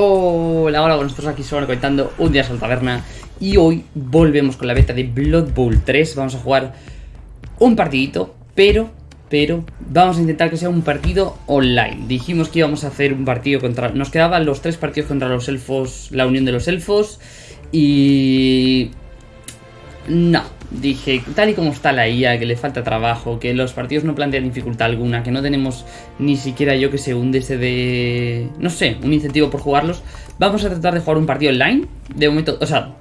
Hola, hola, nosotros aquí solo comentando un día al taberna y hoy volvemos con la beta de Blood Bowl 3. Vamos a jugar un partidito, pero, pero, vamos a intentar que sea un partido online. Dijimos que íbamos a hacer un partido contra... Nos quedaban los tres partidos contra los elfos, la unión de los elfos y... No, dije, tal y como está la IA, que le falta trabajo, que los partidos no plantean dificultad alguna, que no tenemos ni siquiera yo que se hunde ese de... No sé, un incentivo por jugarlos. Vamos a tratar de jugar un partido online. De momento, o sea,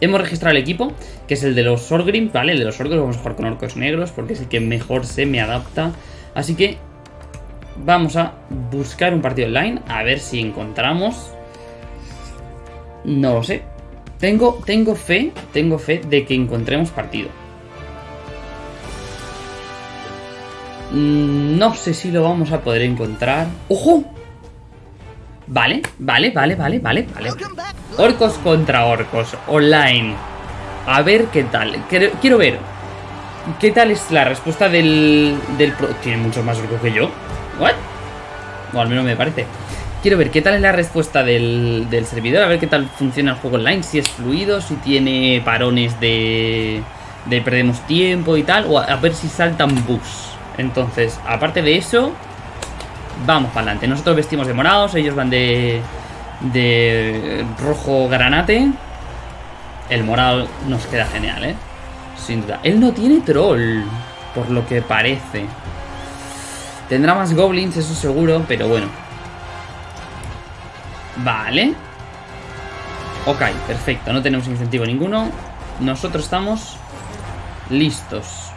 hemos registrado el equipo, que es el de los Sorgrim, ¿vale? El de los orcos, vamos a jugar con orcos negros, porque es el que mejor se me adapta. Así que vamos a buscar un partido online, a ver si encontramos... No lo sé, tengo, tengo fe, tengo fe de que encontremos partido. Mm, no sé si lo vamos a poder encontrar. ¡Ojo! Vale, vale, vale, vale, vale, vale. Orcos contra orcos, online. A ver qué tal. Quiero, ver qué tal es la respuesta del... del Tiene muchos más orcos que yo. ¿What? O al menos me parece. Quiero ver qué tal es la respuesta del, servidor, a ver qué tal funciona el juego online, si es fluido, si tiene parones de, de perdemos tiempo y tal, o a, ver si saltan bugs. Entonces, aparte de eso, vamos para adelante. Nosotros vestimos de morados, ellos van de, de rojo granate. El morado nos queda genial, ¿eh? Sin duda. Él no tiene troll, por lo que parece. Tendrá más goblins, eso seguro, pero bueno. Vale. Ok, perfecto. No tenemos incentivo ninguno. Nosotros estamos listos.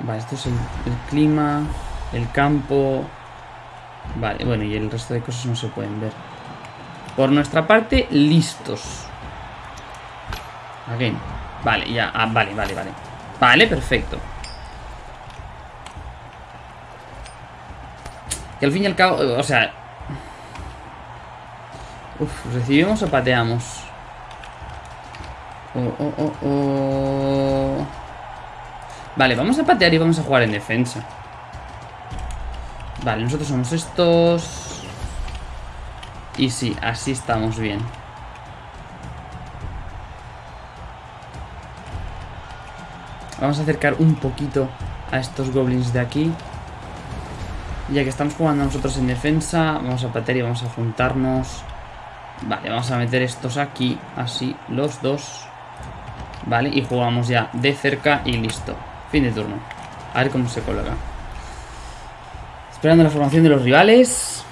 Vale, esto es el, clima, el campo... Vale, bueno, y el resto de cosas no se pueden ver. Por nuestra parte, listos. Again. Vale, ya. Ah, vale, vale, vale. Vale, perfecto. Al fin y al cabo, o sea... ¿recibimos o pateamos? Oh, oh, oh. Vale, vamos a patear y vamos a jugar en defensa. Vale, nosotros somos estos... Y sí, así estamos bien. Vamos a acercar un poquito a estos goblins de aquí. Ya que estamos jugando nosotros en defensa, vamos a patear y vamos a juntarnos. Vale, vamos a meter estos aquí, así, los dos. Vale, y jugamos ya de cerca y listo. Fin de turno. A ver cómo se coloca. Esperando la formación de los rivales.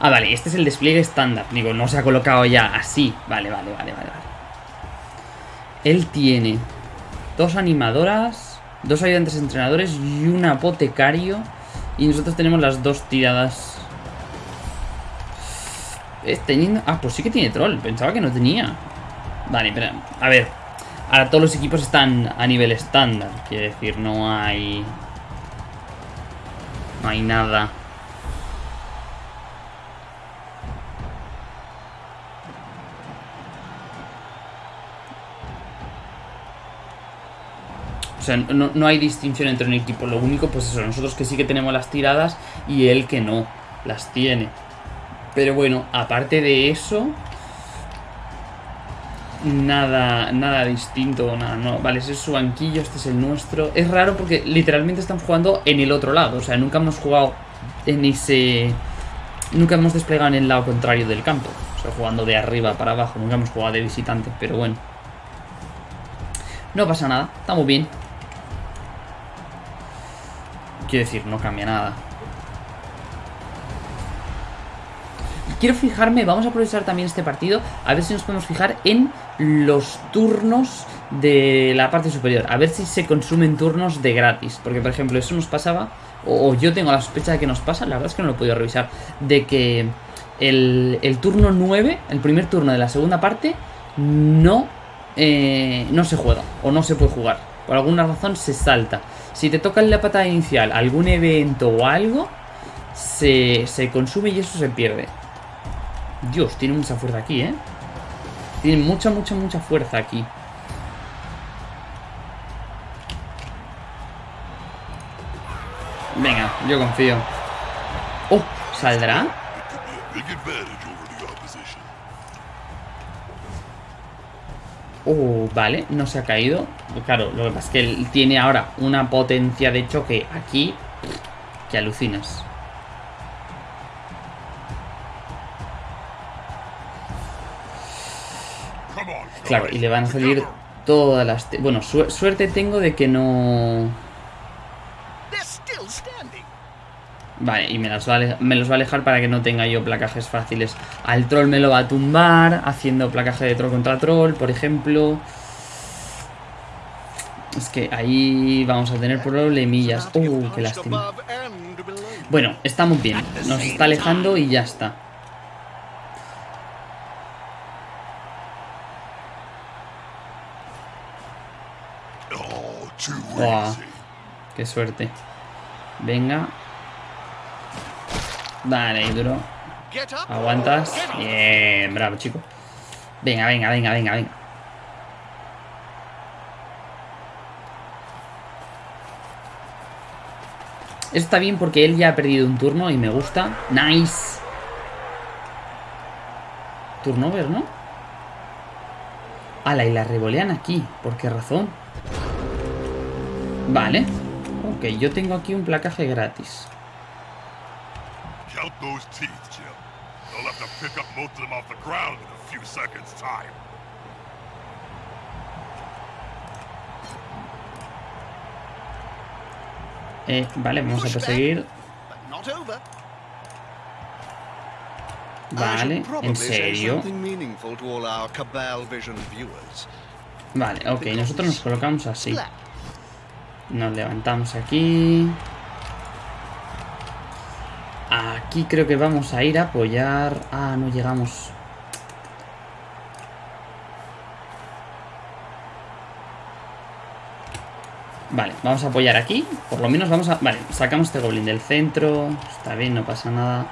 Ah, vale, este es el despliegue estándar. Digo, no se ha colocado ya así. Vale, vale, vale, vale. Él tiene dos animadoras dos ayudantes entrenadores y un apotecario. Y nosotros tenemos las dos tiradas. teniendo... Ah, pues sí que tiene troll. Pensaba que no tenía. Vale, pero... A ver. Ahora todos los equipos están a nivel estándar. Quiere decir, no hay... No hay nada O sea, no, hay distinción entre un equipo. Lo único, pues eso, nosotros que sí que tenemos las tiradas y él que no las tiene. Pero bueno, aparte de eso... Nada, nada distinto, nada, no. Vale, ese es su banquillo, este es el nuestro. Es raro porque literalmente estamos jugando en el otro lado. O sea, nunca hemos jugado en ese... Nunca hemos desplegado en el lado contrario del campo. O sea, jugando de arriba para abajo. Nunca hemos jugado de visitante, pero bueno. No pasa nada, estamos bien. Quiero decir, no cambia nada. Quiero fijarme, vamos a aprovechar también este partido A ver si nos podemos fijar en los turnos de la parte superior A ver si se consumen turnos de gratis Porque por ejemplo eso nos pasaba O yo tengo la sospecha de que nos pasa La verdad es que no lo he podido revisar De que el, turno 9 El primer turno de la segunda parte No, eh, no se juega O no se puede jugar Por alguna razón se salta si te tocan la patada inicial algún evento o algo, se, se consume y eso se pierde. Dios, tiene mucha fuerza aquí, ¿eh? Tiene mucha, mucha, mucha fuerza aquí. Venga, yo confío. ¡Oh! ¿Saldrá? Uh, vale, no se ha caído. Claro, lo que pasa es que él tiene ahora una potencia de choque aquí que alucinas. Claro, y le van a salir todas las... Bueno, suerte tengo de que no... Vale, y me, las va me los va a alejar para que no tenga yo placajes fáciles. Al troll me lo va a tumbar, haciendo placaje de troll contra troll, por ejemplo. Es que ahí vamos a tener problemillas. Uh, qué lástima. Bueno, estamos bien. Nos está alejando y ya está. qué suerte. Venga, Vale, duro. Aguantas. Bien, bravo, chico. Venga, venga, venga, venga, venga. Esto está bien porque él ya ha perdido un turno y me gusta. Nice. Turnover, ¿no? Ala, y la revolean aquí. ¿Por qué razón? Vale. Ok, yo tengo aquí un placaje gratis. Those teeth, Jim. They'll have to pick up most of them off the ground in a few seconds' time. Eh, vale, vamos a perseguir. Vale, ¿en serio? Vale, ok, nosotros nos colocamos así. Nos levantamos aquí. Aquí creo que vamos a ir a apoyar... Ah, no llegamos. Vale, vamos a apoyar aquí. Por lo menos vamos a... Vale, sacamos este goblin del centro. Está bien, no pasa nada.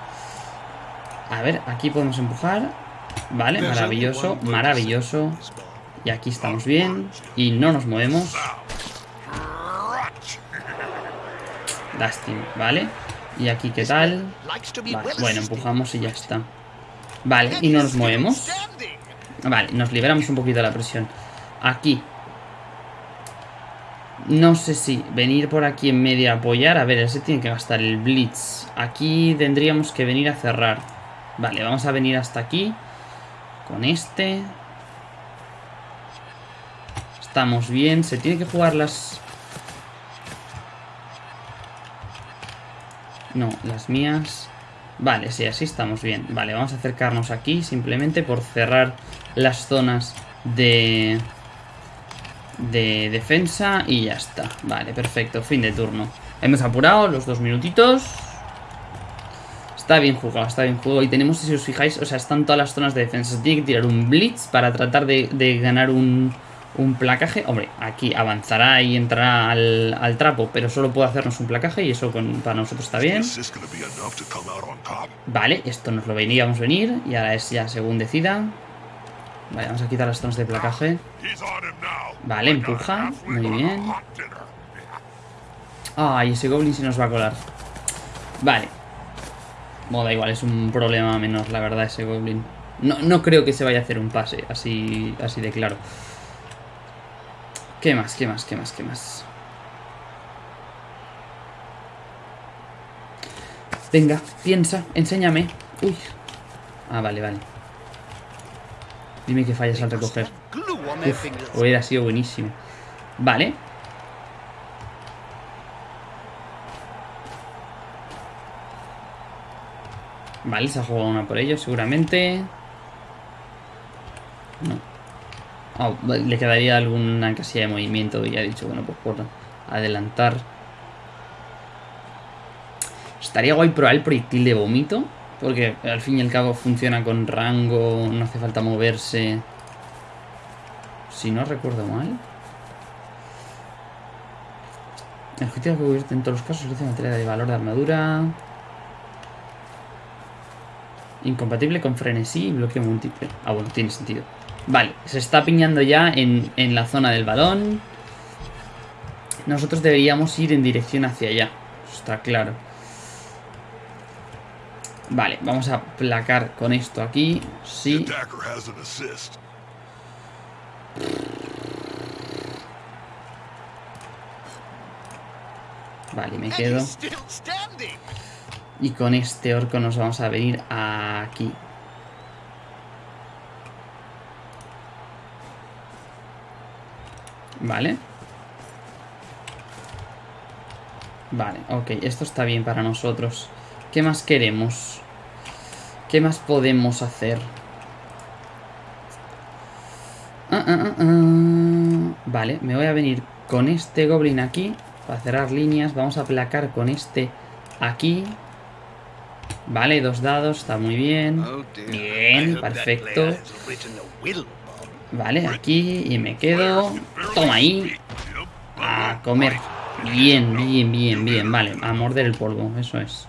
A ver, aquí podemos empujar. Vale, maravilloso, maravilloso. Y aquí estamos bien. Y no nos movemos. Lástima, ¿vale? ¿Y aquí qué tal? bueno, empujamos y ya está. Vale, y no nos movemos. Vale, nos liberamos un poquito de la presión. Aquí. No sé si venir por aquí en medio a apoyar. A ver, ese tiene que gastar el Blitz. Aquí tendríamos que venir a cerrar. Vale, vamos a venir hasta aquí. Con este. Estamos bien. Se tiene que jugar las No, las mías... Vale, sí, así estamos bien. Vale, vamos a acercarnos aquí simplemente por cerrar las zonas de... De defensa y ya está. Vale, perfecto, fin de turno. Hemos apurado los dos minutitos. Está bien jugado, está bien jugado. Y tenemos, si os fijáis, o sea, están todas las zonas de defensa. Se tiene que tirar un blitz para tratar de ganar un, un placaje. Hombre, aquí avanzará y entrará al, trapo, pero solo puede hacernos un placaje y eso para nosotros está bien. Vale, esto nos lo veníamos venir y ahora es ya según decida. Vale, vamos a quitar las zonas de placaje. Vale, empuja. Muy bien. Ay, ese goblin se nos va a colar. Vale. Bueno, da igual, es un problema menor, la verdad, ese goblin. No, no creo que se vaya a hacer un pase, así, así de claro. ¿Qué más? ¿Qué más? ¿Qué más? ¿Qué más? Venga, piensa, enséñame. Uy. Ah, vale, vale. Dime que fallas al recoger. Uf, hubiera sido buenísimo. Vale. Vale, se ha jugado una por ellos, seguramente. No. Ah, le quedaría alguna casilla de movimiento y ha dicho, bueno, pues por adelantar. Estaría guay probar el proyectil de vómito. Porque al fin y al cabo funciona con rango, no hace falta moverse. Si no recuerdo mal. El objetivo que convierte en todos los casos es materia de valor de armadura. Incompatible con frenesí y bloqueo múltiple. Ah, bueno, tiene sentido. Vale, se está piñando ya en, la zona del balón. Nosotros deberíamos ir en dirección hacia allá. está claro. Vale, vamos a placar con esto aquí. Sí. Vale, me quedo. Y con este orco nos vamos a venir aquí. Vale. Vale, ok, esto está bien para nosotros. ¿Qué más queremos? ¿Qué más podemos hacer? Ah, ah, ah, vale, me voy a venir con este goblin aquí para cerrar líneas. Vamos a aplacar con este aquí. Vale, dos dados, está muy bien. Bien, perfecto. Vale, aquí y me quedo. Toma ahí. A comer. Bien, bien, bien, bien. Vale, a morder el polvo, eso es.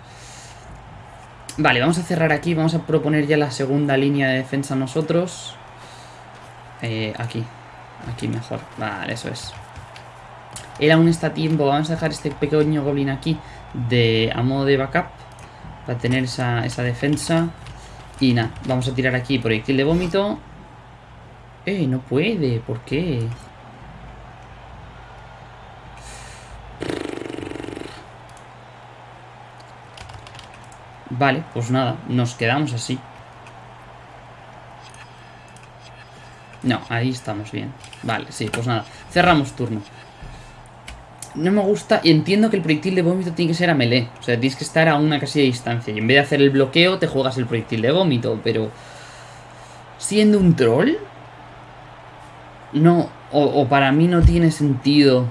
Vale, vamos a cerrar aquí. Vamos a proponer ya la segunda línea de defensa nosotros. Eh, aquí. Aquí mejor. Vale, eso es. Él aún está a tiempo. Vamos a dejar este pequeño goblin aquí de, a modo de backup. Para tener esa, esa defensa. Y nada, vamos a tirar aquí proyectil de vómito. Eh, no puede. ¿Por qué? Vale, pues nada, nos quedamos así. No, ahí estamos bien. Vale, sí, pues nada. Cerramos turno. No me gusta... Y entiendo que el proyectil de vómito tiene que ser a melee. O sea, tienes que estar a una casilla de distancia. Y en vez de hacer el bloqueo, te juegas el proyectil de vómito. Pero... Siendo un troll... No, o, para mí no tiene sentido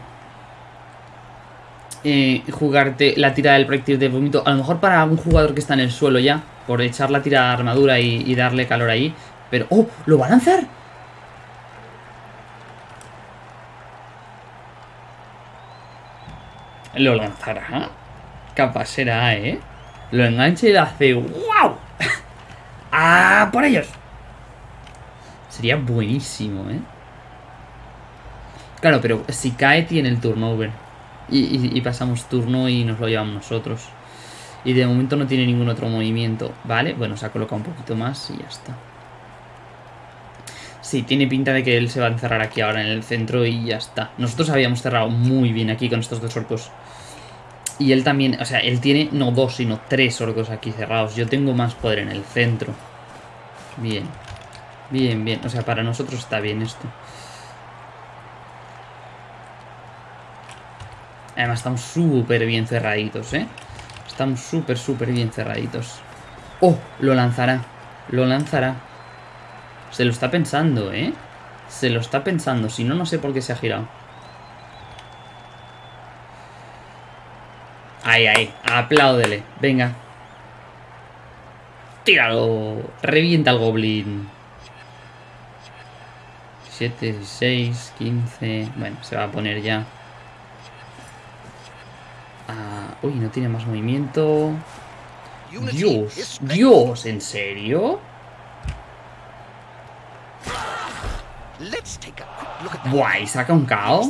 eh, jugarte la tirada del proyectil de vómito. A lo mejor para un jugador que está en el suelo ya, por echar la tirada de armadura y, darle calor ahí. Pero, ¡oh! ¿Lo va a lanzar? Lo lanzará. Capaz será, ¿eh? Lo engancha y le hace ¡Wow! ¡Ah! ¡Por ellos! Sería buenísimo, ¿eh? Claro, pero si cae tiene el turnover. Y, pasamos turno y nos lo llevamos nosotros. Y de momento no tiene ningún otro movimiento. Vale, bueno, se ha colocado un poquito más y ya está. Sí, tiene pinta de que él se va a encerrar aquí ahora en el centro y ya está. Nosotros habíamos cerrado muy bien aquí con estos dos orcos. Y él también, o sea, él tiene no dos, sino tres orcos aquí cerrados. Yo tengo más poder en el centro. Bien. Bien, bien. O sea, para nosotros está bien esto. Además estamos súper bien cerraditos, ¿eh? Estamos súper, súper bien cerraditos. ¡Oh! Lo lanzará. Lo lanzará. Se lo está pensando, ¿eh? Se lo está pensando. Si no, no sé por qué se ha girado. Ahí, ahí. Apláudele. Venga. Tíralo. Revienta el goblin. 7, 6, 15... Bueno, se va a poner ya. Ah, uy, no tiene más movimiento. Dios, Dios, ¿en serio? Buah, y saca un caos.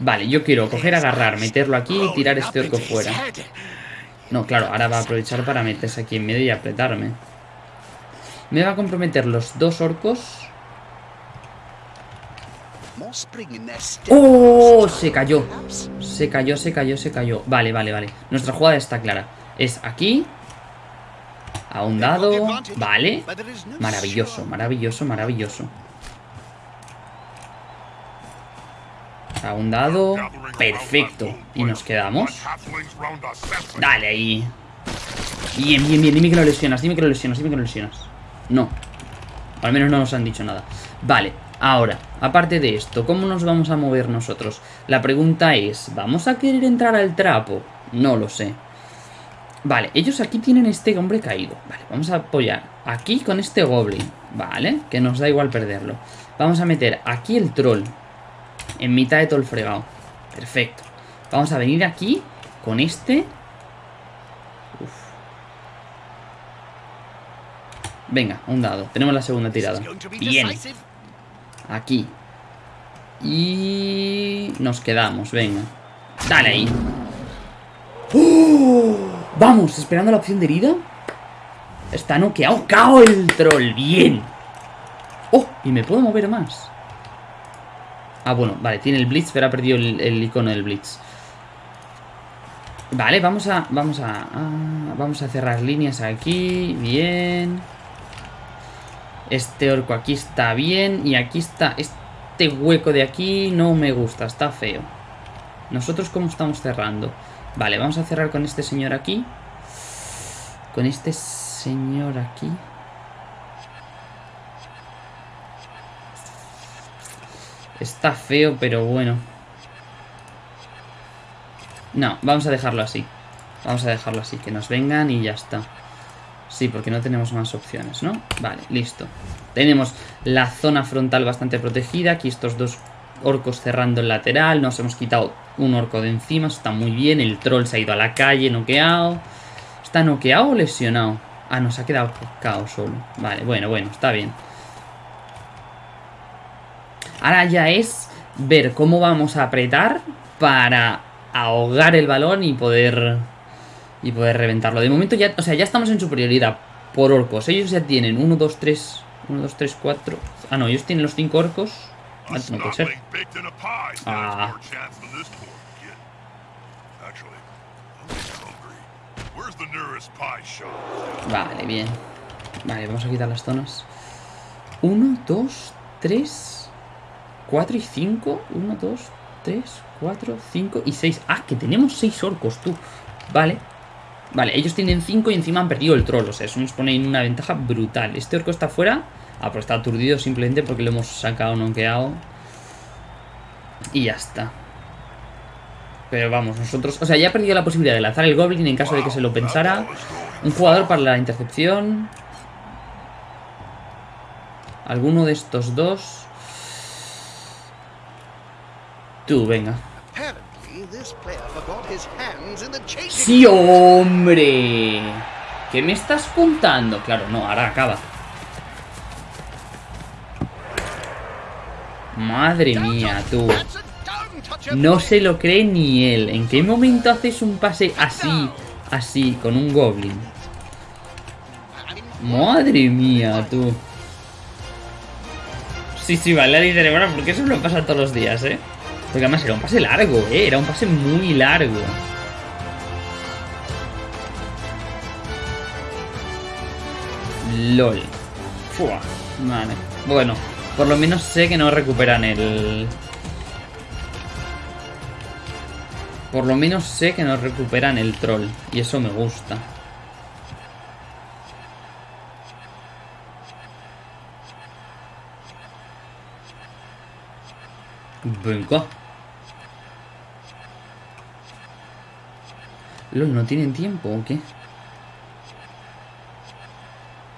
Vale, yo quiero coger, agarrar, meterlo aquí y tirar este orco fuera. No, claro, ahora va a aprovechar para meterse aquí en medio y apretarme. Me va a comprometer los dos orcos ¡Oh! Se cayó. Se cayó, se cayó, se cayó. Vale, vale, vale. Nuestra jugada está clara. Es aquí. A un dado. Vale. Maravilloso, maravilloso, maravilloso. A un dado. Perfecto. Y nos quedamos. Dale ahí. Bien, bien, bien. Dime que lo lesionas, dime que lo lesionas, dime que lo lesionas. No. Al menos no nos han dicho nada. Vale. Ahora, aparte de esto, ¿cómo nos vamos a mover nosotros? La pregunta es, ¿vamos a querer entrar al trapo? No lo sé. Vale, ellos aquí tienen este hombre caído. Vale, vamos a apoyar aquí con este goblin. Vale, que nos da igual perderlo. Vamos a meter aquí el troll. En mitad de todo el fregado. Perfecto. Vamos a venir aquí con este. Uf. Venga, un dado. Tenemos la segunda tirada. Bien. Aquí. Y... Nos quedamos, venga. Dale ahí. ¡Oh! Vamos, esperando la opción de herida. Está noqueado. ¡Cao el troll! ¡Bien! ¡Oh! Y me puedo mover más. Ah, bueno, vale, tiene el Blitz, pero ha perdido el, icono del Blitz. Vale, vamos a... Vamos a... vamos a cerrar líneas aquí. Bien. Este orco aquí está bien. Y aquí está... Este hueco de aquí no me gusta. Está feo. ¿Nosotros cómo estamos cerrando? Vale, vamos a cerrar con este señor aquí. Con este señor aquí. Está feo, pero bueno. No, vamos a dejarlo así. Vamos a dejarlo así, que nos vengan y ya está. Sí, porque no tenemos más opciones, ¿no? Vale, listo. Tenemos la zona frontal bastante protegida. Aquí estos dos orcos cerrando el lateral. Nos hemos quitado un orco de encima. Está muy bien. El troll se ha ido a la calle, noqueado. ¿Está noqueado o lesionado? Ah, nos ha quedado caos solo. Vale, bueno, bueno, está bien. Ahora ya es ver cómo vamos a apretar para ahogar el balón y poder y poder reventarlo. De momento ya, o sea, ya estamos en superioridad por orcos. Ellos ya tienen 1, 2, 3, 1, 2, 3, 4. Ah, no, ellos tienen los 5 orcos. Ah, no puede ser. Ah. Vale, bien. Vale, vamos a quitar las zonas. 1, 2, 3, 4 y 5. 1, 2, 3, 4, 5 y 6. Ah, que tenemos 6 orcos, tú. Vale. Vale, ellos tienen 5 y encima han perdido el troll. O sea, eso nos pone en una ventaja brutal. Este orco está fuera. Ah, pero está aturdido simplemente porque lo hemos sacado, noqueado. Y ya está. Pero vamos, nosotros... O sea, ya ha perdido la posibilidad de lanzar el Goblin en caso de que se lo pensara. Un jugador para la intercepción. Alguno de estos dos. Tú, venga. ¡Sí, hombre! ¿Qué me estás contando? Claro, no, ahora acaba. Madre mía, tú. No se lo cree ni él. ¿En qué momento haces un pase así, así, con un goblin? Madre mía, tú. Sí, sí, vale, dice, bueno, porque eso lo pasa todos los días, ¿eh? Porque además era un pase largo, ¿eh? Era un pase muy largo. LOL. Fua. Vale. Bueno, por lo menos sé que no recuperan el... Por lo menos sé que no recuperan el troll. Y eso me gusta. Venga. ¿No tienen tiempo o qué?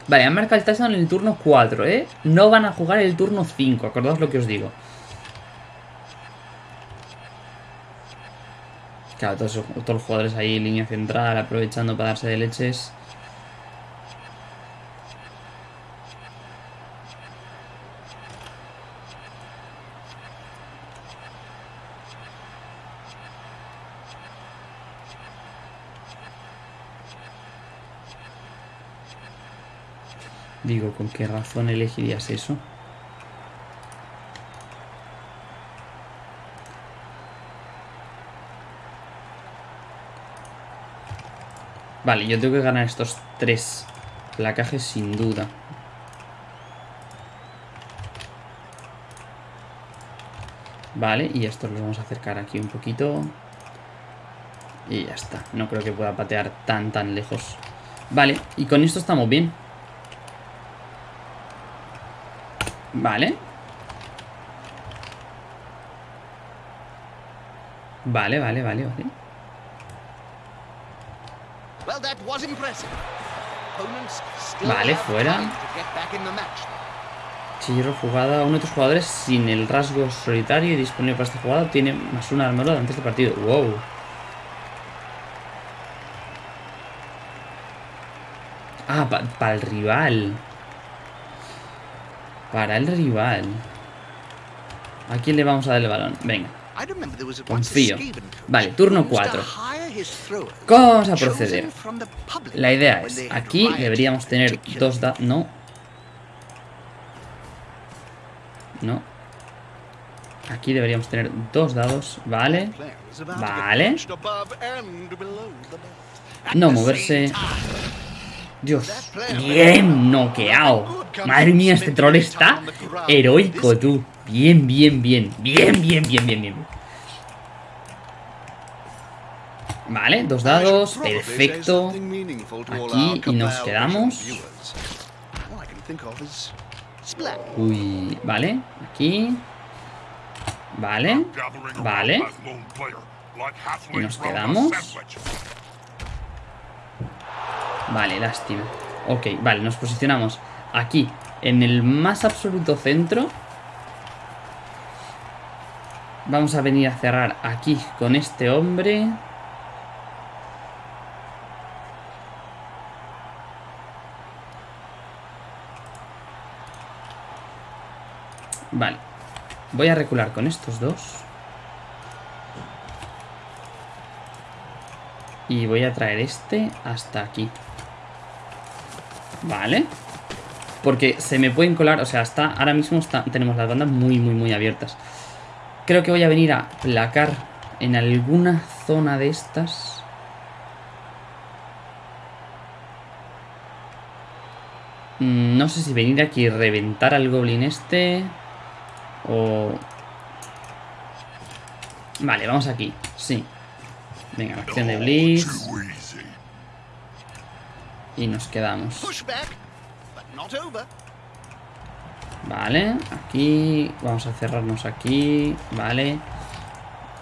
Vale, han marcado el touchdown en el turno 4, ¿eh? No van a jugar el turno 5, acordaos lo que os digo. Claro, todos, todos los jugadores ahí, línea central, aprovechando para darse de leches. Digo, ¿con qué razón elegirías eso? Vale, yo tengo que ganar estos tres placajes sin duda. Vale, y estos los vamos a acercar aquí un poquito. Y ya está. No creo que pueda patear tan, tan lejos. Vale, y con esto estamos bien. Vale. Vale, vale, vale, vale. Vale, fuera. Chillo jugada. Uno de tus jugadores sin el rasgo solitario y disponible para esta jugada tiene más una armadura antes de partido. Wow. Ah, para el rival. Para el rival. ¿A quién le vamos a dar el balón? Venga. Confío. Vale, turno 4. ¿Cómo vamos a proceder? La idea es, aquí deberíamos tener dos dados... No. No. Aquí deberíamos tener dos dados, vale. Vale. No moverse. Dios, bien noqueado. Madre mía, este troll está heroico, tú. Bien, bien, bien. Bien, bien, bien, bien, bien. Vale, dos dados, perfecto. Aquí y nos quedamos. Uy, vale, aquí. Vale, vale. Y nos quedamos. Vale, lástima. Ok, vale, nos posicionamos aquí, en el más absoluto centro. Vamos a venir a cerrar aquí con este hombre. Vale. Voy a recular con estos dos. Y voy a traer este hasta aquí. Vale. Porque se me pueden colar, o sea, está, ahora mismo tenemos las bandas muy, muy, muy abiertas. Creo que voy a venir a placar en alguna zona de estas. Mm, no sé si venir aquí y reventar al goblin este. O... Vale, vamos aquí. Sí. Venga, acción de Blitz. Y nos quedamos. Vale, aquí vamos a cerrarnos aquí, vale.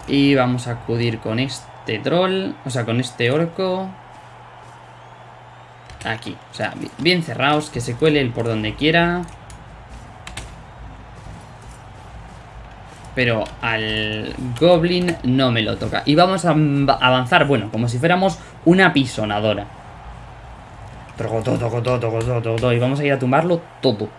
Y vamos a acudir con este troll, o sea, con este orco. Aquí, o sea, bien cerrados, que se cuele el por donde quiera. Pero al goblin no me lo toca. Y vamos a avanzar, bueno, como si fuéramos una pisonadora. Y vamos a ir a tumbarlo todo.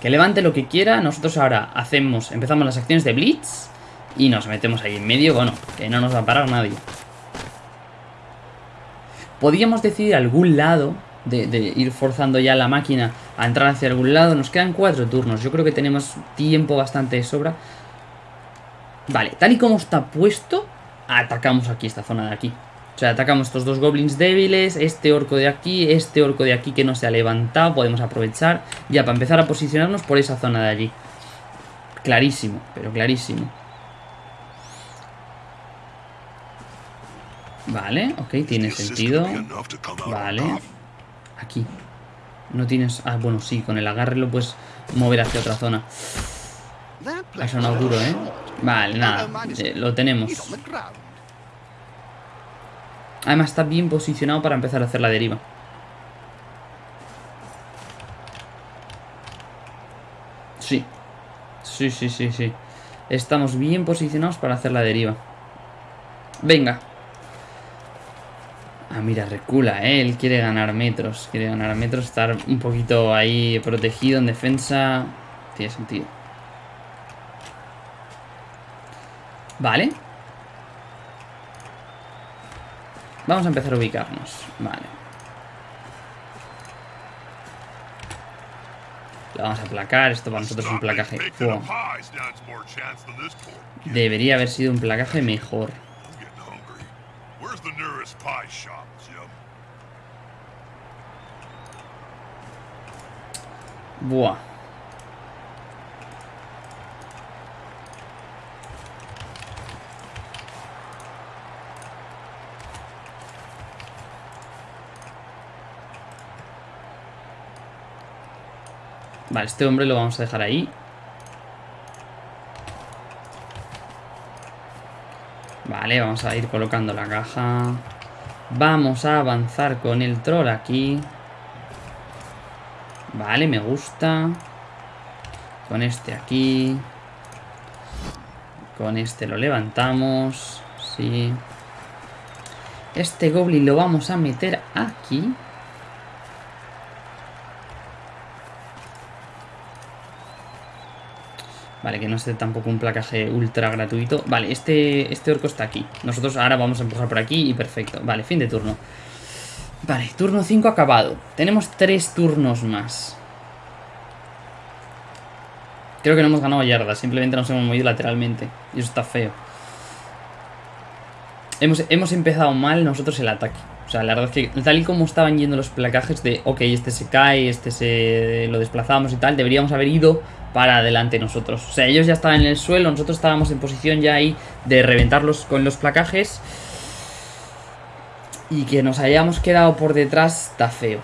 Que levante lo que quiera. Nosotros ahora hacemos, empezamos las acciones de Blitz. Y nos metemos ahí en medio. Bueno, que no nos va a parar nadie. Podríamos decidir algún lado de, de, ir forzando ya la máquina a entrar hacia algún lado. Nos quedan cuatro turnos. Yo creo que tenemos tiempo bastante de sobra. Vale, tal y como está puesto, atacamos aquí, esta zona de aquí. O sea, atacamos estos dos goblins débiles, este orco de aquí, este orco de aquí que no se ha levantado, podemos aprovechar ya para empezar a posicionarnos por esa zona de allí. Clarísimo, pero clarísimo. Vale, ok, tiene sentido. Vale. Aquí. No tienes... Ah, bueno, sí, con el agarre lo puedes mover hacia otra zona. Eso no duro, ¿eh? Vale, nada, eh, lo tenemos. Además está bien posicionado para empezar a hacer la deriva. Sí. Sí, sí, sí, sí. Estamos bien posicionados para hacer la deriva. Venga. Ah, mira, recula, ¿eh? Él quiere ganar metros. Quiere ganar metros, estar un poquito ahí protegido en defensa. Tiene sentido. Vale. Vamos a empezar a ubicarnos. Vale. Lo vamos a placar. Esto para nosotros es un placaje. Debería haber sido un placaje mejor. Buah. Vale, este hombre lo vamos a dejar ahí. Vale, vamos a ir colocando la caja. Vamos a avanzar con el troll aquí. Vale, me gusta. Con este aquí. Con este lo levantamos. Sí. Este goblin lo vamos a meter aquí. Vale, que no esté tampoco un placaje ultra gratuito. Vale, este, este orco está aquí. Nosotros ahora vamos a empujar por aquí y perfecto. Vale, fin de turno. Vale, turno 5 acabado. Tenemos 3 turnos más. Creo que no hemos ganado yardas, simplemente nos hemos movido lateralmente. Y eso está feo. Hemos, hemos empezado mal nosotros el ataque. O sea, la verdad es que tal y como estaban yendo los placajes de, ok, este se cae, este se lo desplazamos y tal, deberíamos haber ido para adelante nosotros. O sea, ellos ya estaban en el suelo, nosotros estábamos en posición ya ahí de reventarlos con los placajes. Y que nos hayamos quedado por detrás está feo.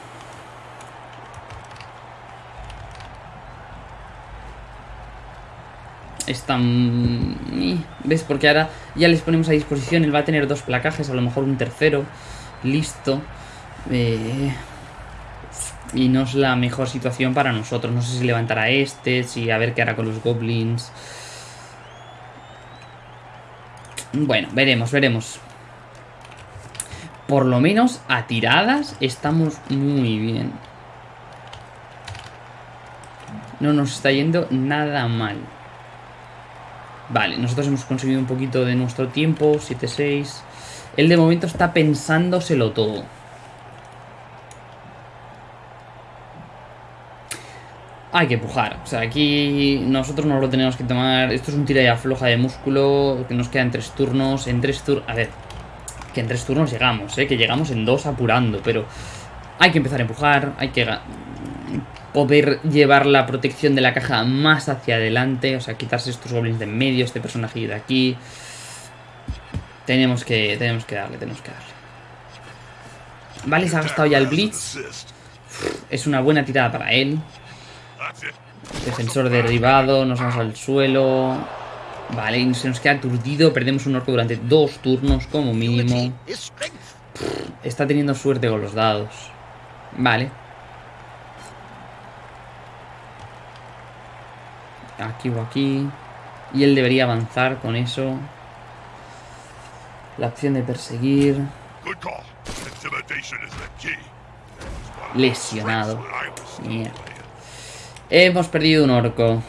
Están... ¿Ves? Porque ahora ya les ponemos a disposición. Él va a tener dos placajes, a lo mejor un tercero. Listo. Eh... Y no es la mejor situación para nosotros. No sé si levantará este, si a ver qué hará con los goblins. Bueno, veremos, veremos. Por lo menos a tiradas estamos muy bien. No nos está yendo nada mal. Vale, nosotros hemos conseguido un poquito de nuestro tiempo, 7-6. Él de momento está pensándoselo todo. Hay que empujar. O sea, aquí nosotros no lo tenemos que tomar. Esto es un tira y afloja de músculo. Que nos quedan tres turnos. En tres turnos. A ver. Que en tres turnos llegamos, ¿eh? Que llegamos en dos apurando. Pero hay que empezar a empujar. Hay que poder llevar la protección de la caja más hacia adelante. O sea, quitarse estos goblins de en medio. Este personaje de aquí. Tenemos que, tenemos que darle, tenemos que darle. Vale, se ha gastado ya el Blitz. Es una buena tirada para él. Defensor derribado, nos vamos al suelo. Vale, y se nos queda aturdido. Perdemos un orco durante dos turnos como mínimo. Está teniendo suerte con los dados. Vale. Aquí o aquí. Y él debería avanzar con eso. La opción de perseguir. Lesionado. Mierda. Hemos perdido un orco.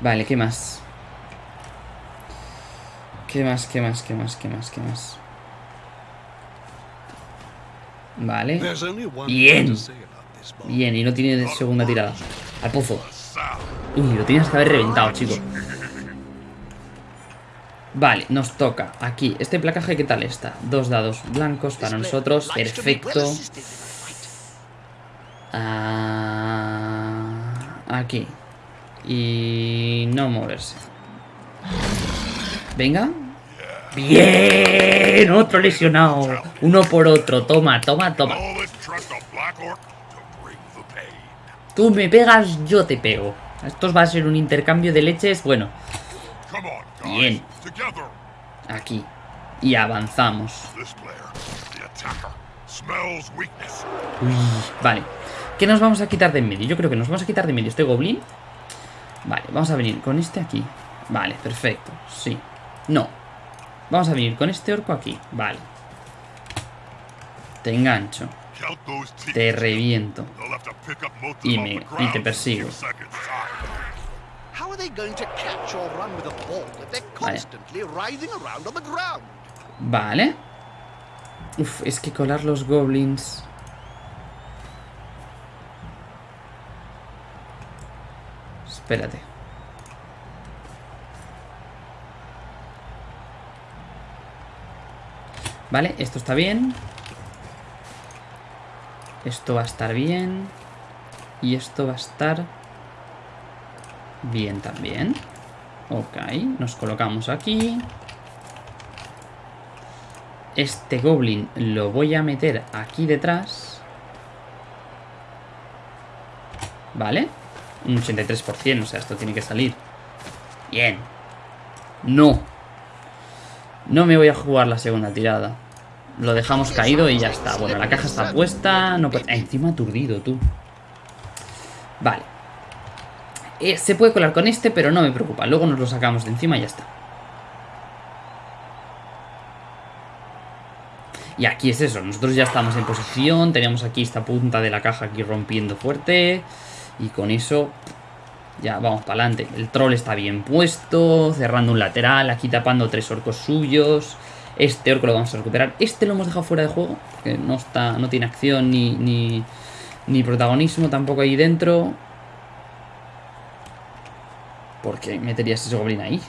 Vale, ¿qué más? ¿Qué más, qué más, qué más, qué más, qué más? Vale. Bien. Bien, y no tiene segunda tirada. Al pozo. Uy, lo tienes que haber reventado, chico. Vale, nos toca aquí. Este placaje, ¿qué tal está? Dos dados blancos para nosotros. Perfecto. Ah, aquí. Y no moverse. Venga. ¡Bien! Otro lesionado. Uno por otro. Toma, toma, toma. Tú me pegas, yo te pego. Esto va a ser un intercambio de leches. Bueno. Bien. Aquí. Y avanzamos. Uy, vale. ¿Qué nos vamos a quitar de en medio? Yo creo que nos vamos a quitar de en medio este goblin. Vale, vamos a venir con este aquí. Vale, perfecto. Sí. No. Vamos a venir con este orco aquí. Vale. Te engancho. Te reviento. Y, me, y te persigo. Vale. Vale. Uf, es que colar los goblins... Espérate. Vale, esto está bien. Esto va a estar bien. Y esto va a estar bien también. Ok, nos colocamos aquí. Este goblin lo voy a meter aquí detrás. Vale. Un 83%, o sea, esto tiene que salir. Bien. No. No me voy a jugar la segunda tirada. Lo dejamos caído y ya está. Bueno, la caja está puesta. No encima aturdido, tú. Vale. Eh, se puede colar con este, pero no me preocupa. Luego nos lo sacamos de encima y ya está. Y aquí es eso. Nosotros ya estamos en posición. Teníamos aquí esta punta de la caja aquí rompiendo fuerte. Y con eso ya, vamos para adelante. El troll está bien puesto, cerrando un lateral, aquí tapando tres orcos suyos. Este orco lo vamos a recuperar. Este lo hemos dejado fuera de juego, que no, está, no tiene acción ni, ni, ni protagonismo tampoco ahí dentro. ¿Por qué meterías ese goblin ahí?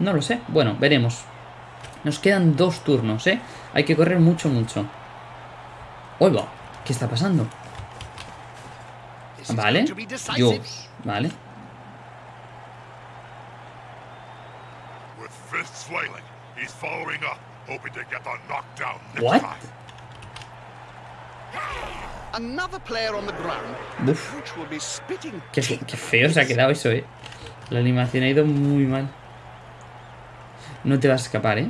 No lo sé. Bueno, veremos. Nos quedan dos turnos, ¿eh? Hay que correr mucho, mucho. ¡Oiga! ¿Qué está pasando? Vale. Dios. Vale. What? Uf. Qué, qué feo se ha quedado eso, eh. La animación ha ido muy mal. No te vas a escapar, ¿eh?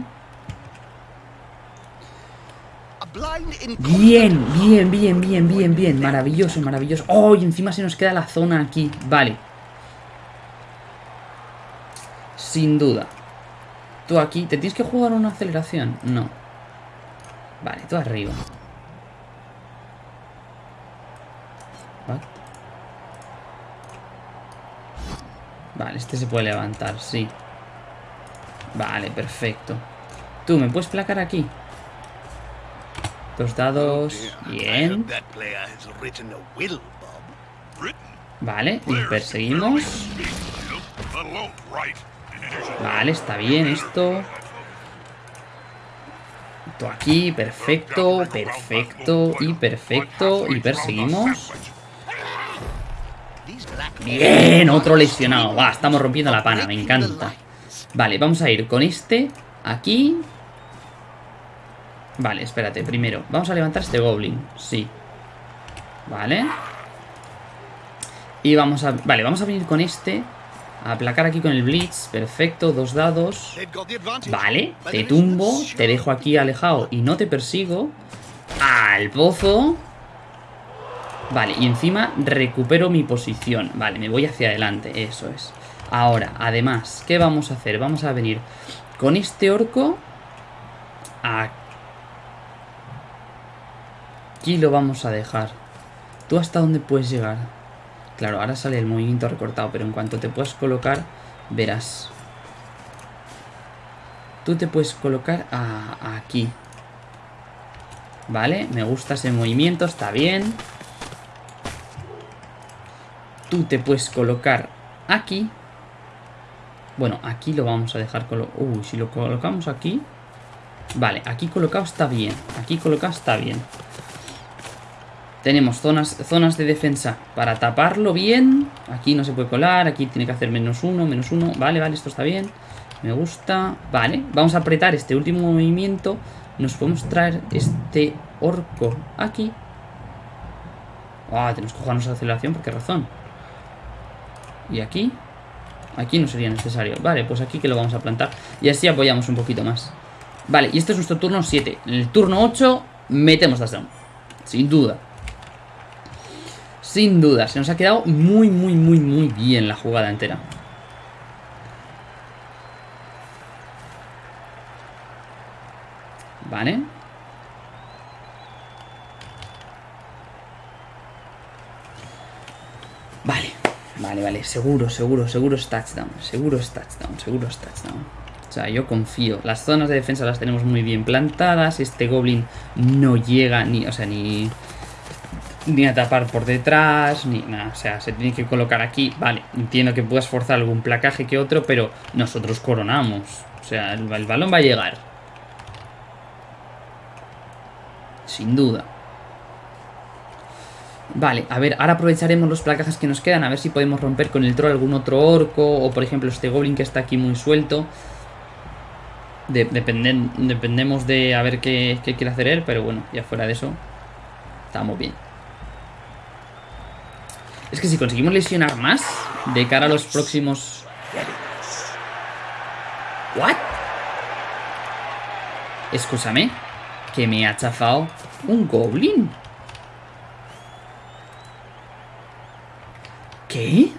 Bien, bien, bien, bien, bien, bien. Maravilloso, maravilloso. ¡Oh! Y encima se nos queda la zona aquí. Vale. Sin duda. Tú aquí. ¿Te tienes que jugar una aceleración? No. Vale, tú arriba. Vale, este se puede levantar, sí. Vale, perfecto. Tú, ¿me puedes placar aquí? Dos dados. Bien. Vale, y perseguimos. Vale, está bien esto. Esto aquí, perfecto, perfecto y perfecto. Y perseguimos. Bien, otro lesionado. Va, estamos rompiendo la pana, me encanta. Vale, vamos a ir con este aquí. Vale, espérate, primero. Vamos a levantar este goblin, sí. Vale. Y vamos a... Vale, vamos a venir con este. A aplacar aquí con el blitz. Perfecto, dos dados. Vale, te tumbo. Te dejo aquí alejado y no te persigo. Al pozo. Vale, y encima recupero mi posición. Vale, me voy hacia adelante, eso es. Ahora, además, ¿qué vamos a hacer? Vamos a venir con este orco Aquí lo vamos a dejar. ¿Tú hasta dónde puedes llegar? Claro, ahora sale el movimiento recortado, pero en cuanto te puedas colocar, verás. Tú te puedes colocar aquí. Vale, me gusta ese movimiento, está bien. Tú te puedes colocar aquí. Bueno, aquí lo vamos a dejar colo Uy, si lo colocamos aquí... Vale, aquí colocado está bien. Aquí colocado está bien. Tenemos zonas, zonas de defensa para taparlo bien. Aquí no se puede colar, aquí tiene que hacer menos uno, menos uno. Vale, vale, esto está bien. Me gusta. Vale, vamos a apretar este último movimiento. Nos podemos traer este orco aquí. Ah, tenemos que jugarnos a aceleración, ¿por qué razón? Y aquí. Aquí no sería necesario. Vale, pues aquí que lo vamos a plantar. Y así apoyamos un poquito más. Vale, y este es nuestro turno 7. En el turno 8 metemos touchdown. Sin duda. Sin duda, se nos ha quedado muy, muy, muy, muy bien la jugada entera. Vale. Vale, vale, vale. Seguro, seguro, seguro es touchdown. Seguro es touchdown, seguro es touchdown. O sea, yo confío. Las zonas de defensa las tenemos muy bien plantadas. Este Goblin no llega ni... O sea, ni ni a tapar por detrás, ni nada. O sea, se tiene que colocar aquí. Vale, entiendo que puedas forzar algún placaje que otro, pero nosotros coronamos. O sea, el, balón va a llegar. Sin duda. Vale, a ver, ahora aprovecharemos los placajes que nos quedan, a ver si podemos romper con el troll algún otro orco, o por ejemplo este goblin que está aquí muy suelto. dependemos de a ver qué, qué quiere hacer él, pero bueno, ya fuera de eso, estamos bien. Es que si conseguimos lesionar más de cara a los próximos... ¿What? Escúchame, que me ha chafado un goblin. ¿Qué?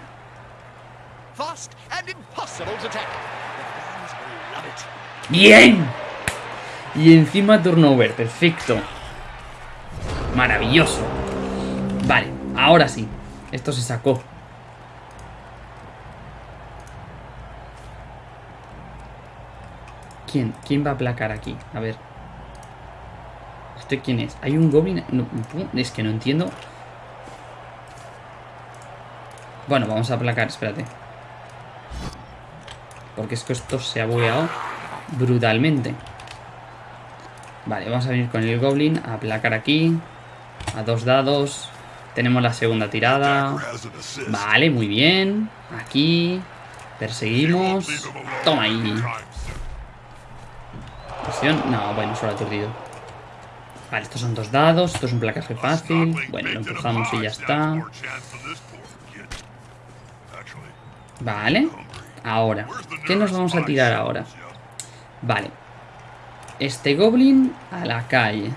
¡Bien! Y encima turnover, perfecto. Maravilloso. Vale, ahora sí. Esto se sacó. ¿Quién? ¿Quién va a aplacar aquí? A ver. ¿Usted quién es? ¿Hay un goblin? es que no entiendo. Bueno, vamos a aplacar, espérate. Porque es que esto se ha bugueado brutalmente. Vale, vamos a venir con el Goblin a aplacar aquí. A dos dados. Tenemos la segunda tirada. Vale, muy bien. Aquí. Perseguimos. Toma ahí. No, bueno, solo aturdido. Vale, estos son dos dados. Esto es un placaje fácil. Bueno, lo empujamos y ya está. Vale. Ahora. ¿Qué nos vamos a tirar ahora? Vale. Este goblin a la calle.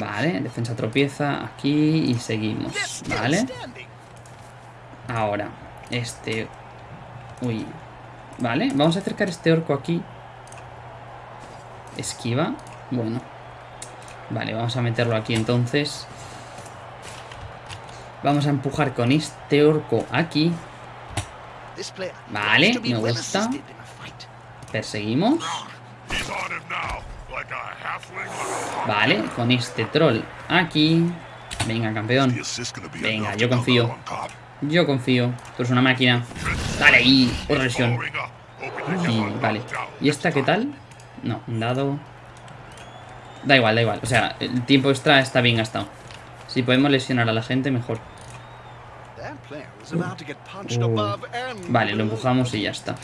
Vale, defensa tropieza aquí y seguimos. Vale. Ahora, este... Uy. Vale, vamos a acercar este orco aquí. Esquiva. Bueno. Vale, vamos a meterlo aquí entonces. Vamos a empujar con este orco aquí. Vale, me gusta. Perseguimos. Vale, con este troll aquí. Venga, campeón. Venga, yo confío. Yo confío. Tú eres una máquina. Dale ahí. Otra lesión. vale. ¿Y esta qué tal? No, un dado. Da igual, da igual. O sea, el tiempo extra está bien gastado. Si podemos lesionar a la gente, mejor. Uh. Vale, lo empujamos y ya está.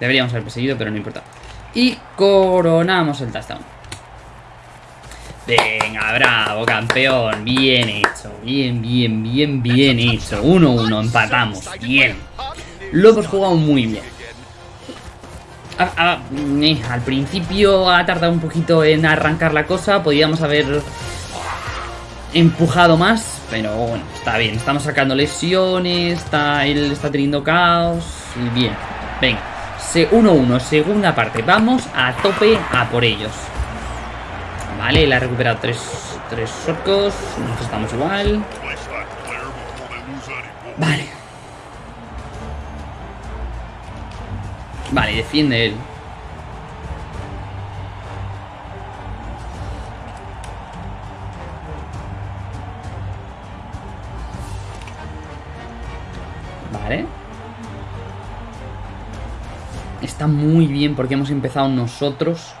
Deberíamos haber perseguido, pero no importa. Y coronamos el touchdown. Venga, bravo, campeón. Bien hecho. Bien, bien, bien, bien hecho. 1-1, empatamos. Bien. Lo hemos jugado muy bien. al principio ha tardado un poquito en arrancar la cosa. Podíamos haber empujado más. Pero bueno, está bien. Estamos sacando lesiones. Está, él está teniendo caos. Y bien. Venga. 1-1, segunda parte. Vamos a tope a por ellos. Vale, él ha recuperado tres, tres orcos. Nosotros estamos igual. Vale. Vale, defiende él. Vale. Está muy bien porque hemos empezado nosotros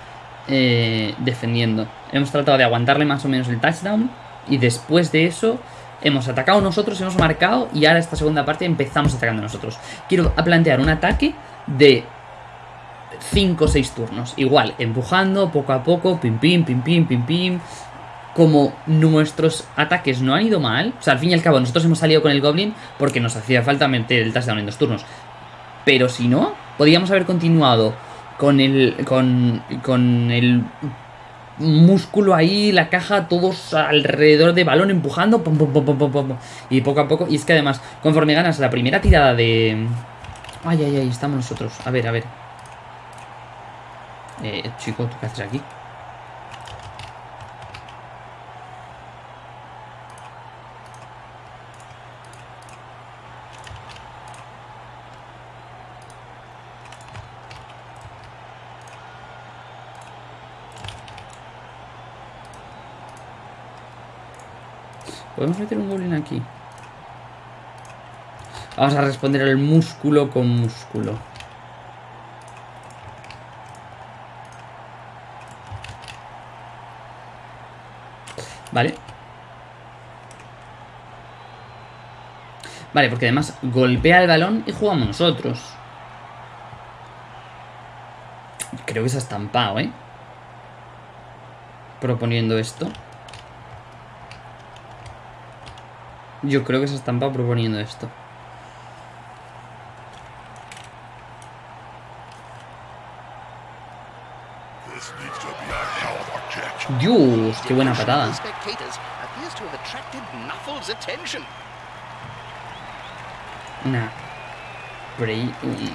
eh, defendiendo. Hemos tratado de aguantarle más o menos el touchdown y después de eso hemos atacado nosotros, hemos marcado y ahora esta segunda parte empezamos atacando nosotros. Quiero plantear un ataque de 5 o 6 turnos. Igual, empujando poco a poco, pim pim, pim pim, pim pim. Como nuestros ataques no han ido mal, o sea, al fin y al cabo nosotros hemos salido con el Goblin porque nos hacía falta meter el touchdown en dos turnos. Pero si no, podríamos haber continuado con el, con, con el músculo ahí, la caja, todos alrededor de balón empujando, y poco a poco, y es que además, conforme ganas la primera tirada de... Ay, ay, ay, estamos nosotros, a ver, a ver. Eh, chico, ¿tú qué haces aquí? Podemos meter un goblin aquí. Vamos a responder al músculo con músculo. Vale. Vale, porque además golpea el balón y jugamos nosotros. Creo que se ha estampado, ¿eh? Proponiendo esto. Yo creo que se estampa proponiendo esto. Dios, qué buena patada. Nah.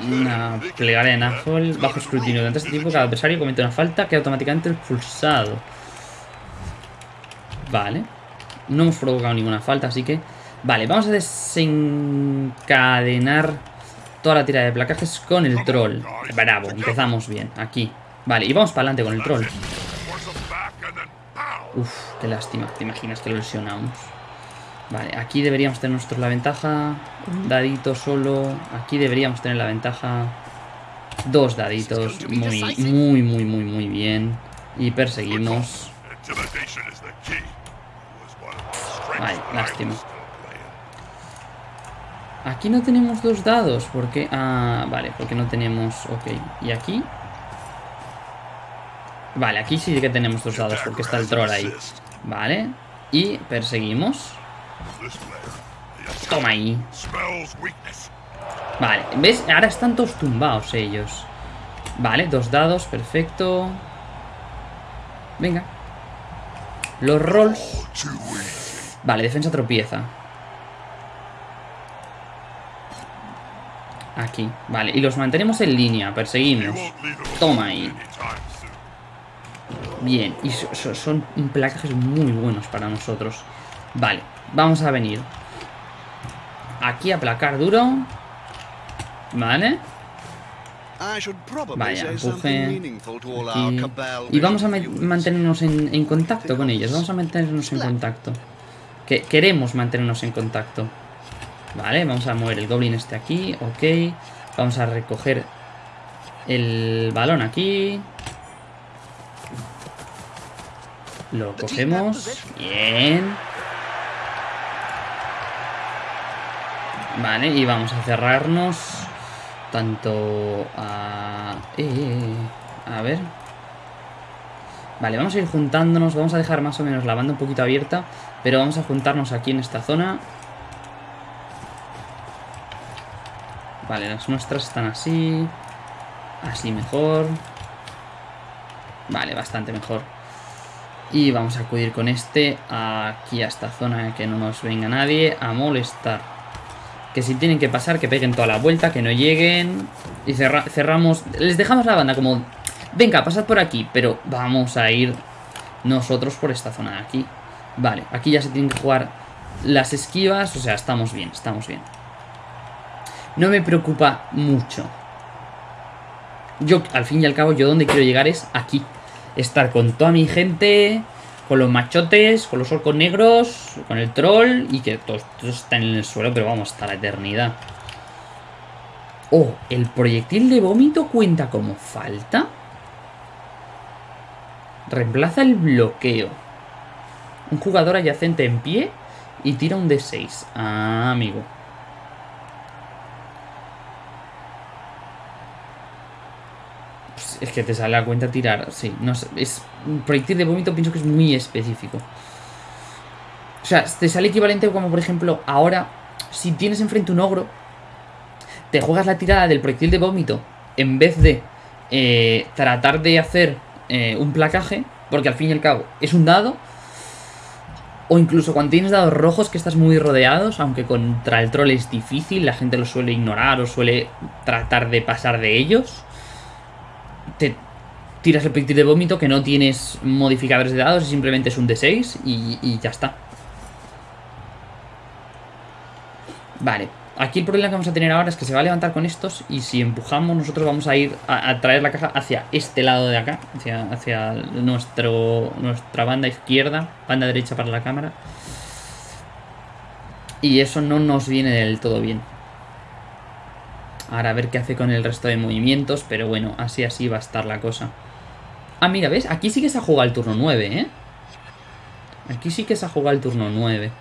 una plegaria de Nahol bajo escrutinio. Durante este tiempo cada adversario comete una falta que automáticamente expulsado. Vale. No hemos provocado ninguna falta, así que... Vale, vamos a desencadenar toda la tira de placajes con el troll. Bravo, empezamos bien, aquí. Vale, y vamos para adelante con el troll. Uf, qué lástima, te imaginas que lo lesionamos. Vale, aquí deberíamos tener nosotros la ventaja. Dadito solo. Aquí deberíamos tener la ventaja. Dos daditos. Muy, muy, muy, muy, muy bien. Y perseguimos. Vale, lástima. Aquí no tenemos dos dados. ¿Por qué? Ah, vale, porque no tenemos... Ok. ¿Y aquí? Vale, aquí sí que tenemos dos dados porque está el troll ahí. Vale. Y perseguimos. Toma ahí. Vale, ¿ves? Ahora están todos tumbados ellos. Vale, dos dados, perfecto. Venga. Los rolls. Vale, defensa tropieza. Aquí, vale. Y los mantenemos en línea, perseguimos. Toma ahí. Bien, y son placajes muy buenos para nosotros. Vale, vamos a venir. Aquí a placar duro. Vale. Vaya, empuje. Y vamos a mantenernos en, contacto con ellos. Vamos a mantenernos en contacto. Que queremos mantenernos en contacto. Vale, vamos a mover el goblin este aquí. Ok. Vamos a recoger el balón aquí. Lo cogemos. Bien. Vale, y vamos a cerrarnos tanto a... Eh, eh, eh, a ver. Vale, vamos a ir juntándonos. Vamos a dejar más o menos la banda un poquito abierta. Pero vamos a juntarnos aquí en esta zona. Vale, las nuestras están así. Así mejor. Vale, bastante mejor. Y vamos a acudir con este aquí a esta zona que no nos venga nadie a molestar. Que si tienen que pasar, que peguen toda la vuelta, que no lleguen. Y cerramos... Les dejamos la banda como... Venga, pasad por aquí, pero vamos a ir nosotros por esta zona de aquí. Vale, aquí ya se tienen que jugar las esquivas, o sea, estamos bien, estamos bien. No me preocupa mucho. Yo, al fin y al cabo, yo donde quiero llegar es aquí estar con toda mi gente, con los machotes, con los orcos negros, con el troll y que todos, están en el suelo, pero vamos, hasta la eternidad. Oh, ¿el proyectil de vómito cuenta como falta? Reemplaza el bloqueo. Un jugador adyacente en pie y tira un D6. Ah, amigo. Es que te sale a cuenta tirar. Sí, no sé. Es un proyectil de vómito, pienso que es muy específico. O sea, te sale equivalente como, por ejemplo, ahora, si tienes enfrente un ogro, te juegas la tirada del proyectil de vómito en vez de eh, tratar de hacer eh, un placaje, porque al fin y al cabo es un dado. O incluso cuando tienes dados rojos que estás muy rodeados, aunque contra el troll es difícil, la gente lo suele ignorar o suele tratar de pasar de ellos te tiras el proyectil de vómito que no tienes modificadores de dados, simplemente es un D6 y, ya está. Vale, aquí el problema que vamos a tener ahora es que se va a levantar con estos y si empujamos nosotros vamos a ir a, traer la caja hacia este lado de acá, hacia, hacia nuestro, nuestra banda izquierda, banda derecha para la cámara. Y eso no nos viene del todo bien. Ahora a ver qué hace con el resto de movimientos, pero bueno, así así va a estar la cosa. Ah, mira, ¿ves? Aquí sí que se ha jugado el turno 9, ¿eh? Aquí sí que se ha jugado el turno 9.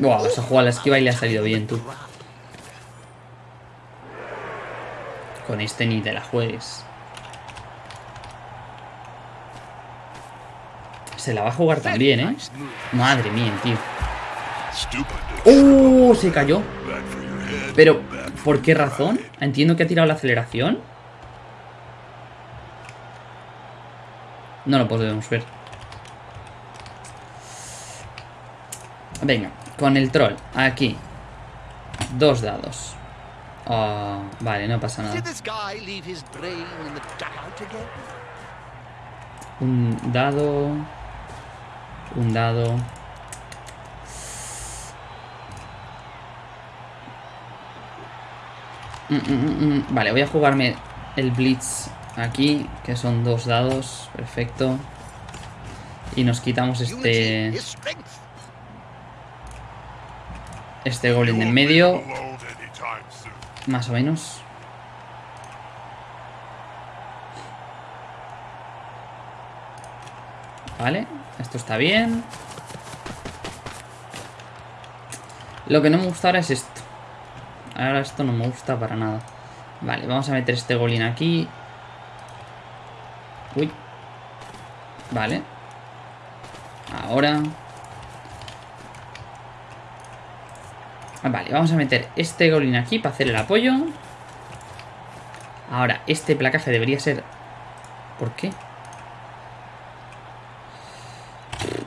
Buah, se ha jugado la esquiva y le ha salido bien, tú. Con este ni te la juegues. Se la va a jugar también, ¿eh? Madre mía, tío. ¡Oh! Se cayó. Pero, ¿por qué razón? Entiendo que ha tirado la aceleración. No lo podemos ver. Venga, con el troll. Aquí. Dos dados. Oh, vale, no pasa nada. Un dado. Un dado. Mm, mm, mm, vale, voy a jugarme el Blitz aquí, que son dos dados. Perfecto. Y nos quitamos este... Este goblin en medio. Más o menos. Vale, esto está bien. Lo que no me gusta ahora es esto. Ahora esto no me gusta para nada. Vale, vamos a meter este golin aquí. Uy. Vale. Ahora. Ah, vale, vamos a meter este golin aquí para hacer el apoyo. Ahora, este placaje debería ser... ¿Por qué?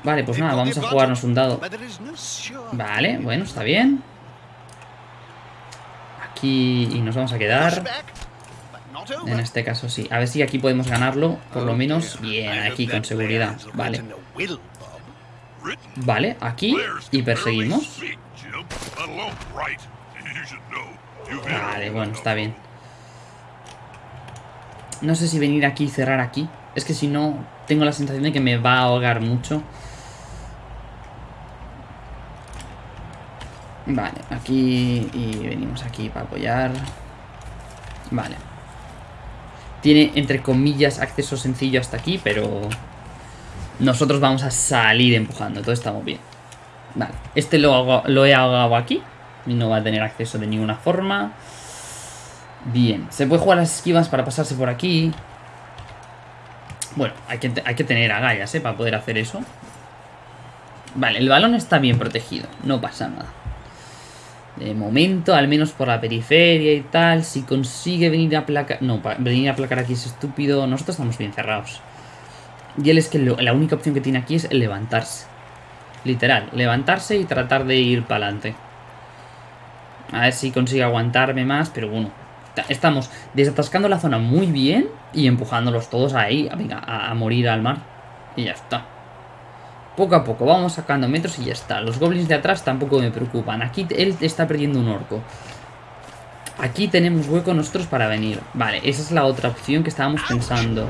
Vale, pues nada, vamos a jugarnos un dado. Vale, bueno, está bien. Aquí... Y nos vamos a quedar... En este caso sí. A ver si aquí podemos ganarlo, por lo menos. Bien, aquí con seguridad. Vale. Vale, aquí. Y perseguimos. Vale, bueno, está bien. No sé si venir aquí y cerrar aquí. Es que si no, tengo la sensación de que me va a ahogar mucho. Vale, aquí y venimos aquí para apoyar. Vale. Tiene, entre comillas, acceso sencillo hasta aquí, pero... Nosotros vamos a salir empujando, todo estamos bien. Vale, este lo, lo he ahogado aquí. No va a tener acceso de ninguna forma. Bien, se puede jugar las esquivas para pasarse por aquí. Bueno, hay que, hay que tener agallas, ¿eh? Para poder hacer eso. Vale, el balón está bien protegido. No pasa nada. De momento, al menos por la periferia y tal. Si consigue venir a placar... No, venir a placar aquí es estúpido. Nosotros estamos bien cerrados. Y él es que la única opción que tiene aquí es levantarse. Literal, levantarse y tratar de ir para adelante. A ver si consigue aguantarme más, pero bueno. Estamos desatascando la zona muy bien y empujándolos todos ahí, a, a morir al mar. Y ya está. Poco a poco, vamos sacando metros y ya está. Los goblins de atrás tampoco me preocupan. Aquí él está perdiendo un orco. Aquí tenemos hueco nosotros para venir. Vale, esa es la otra opción que estábamos pensando.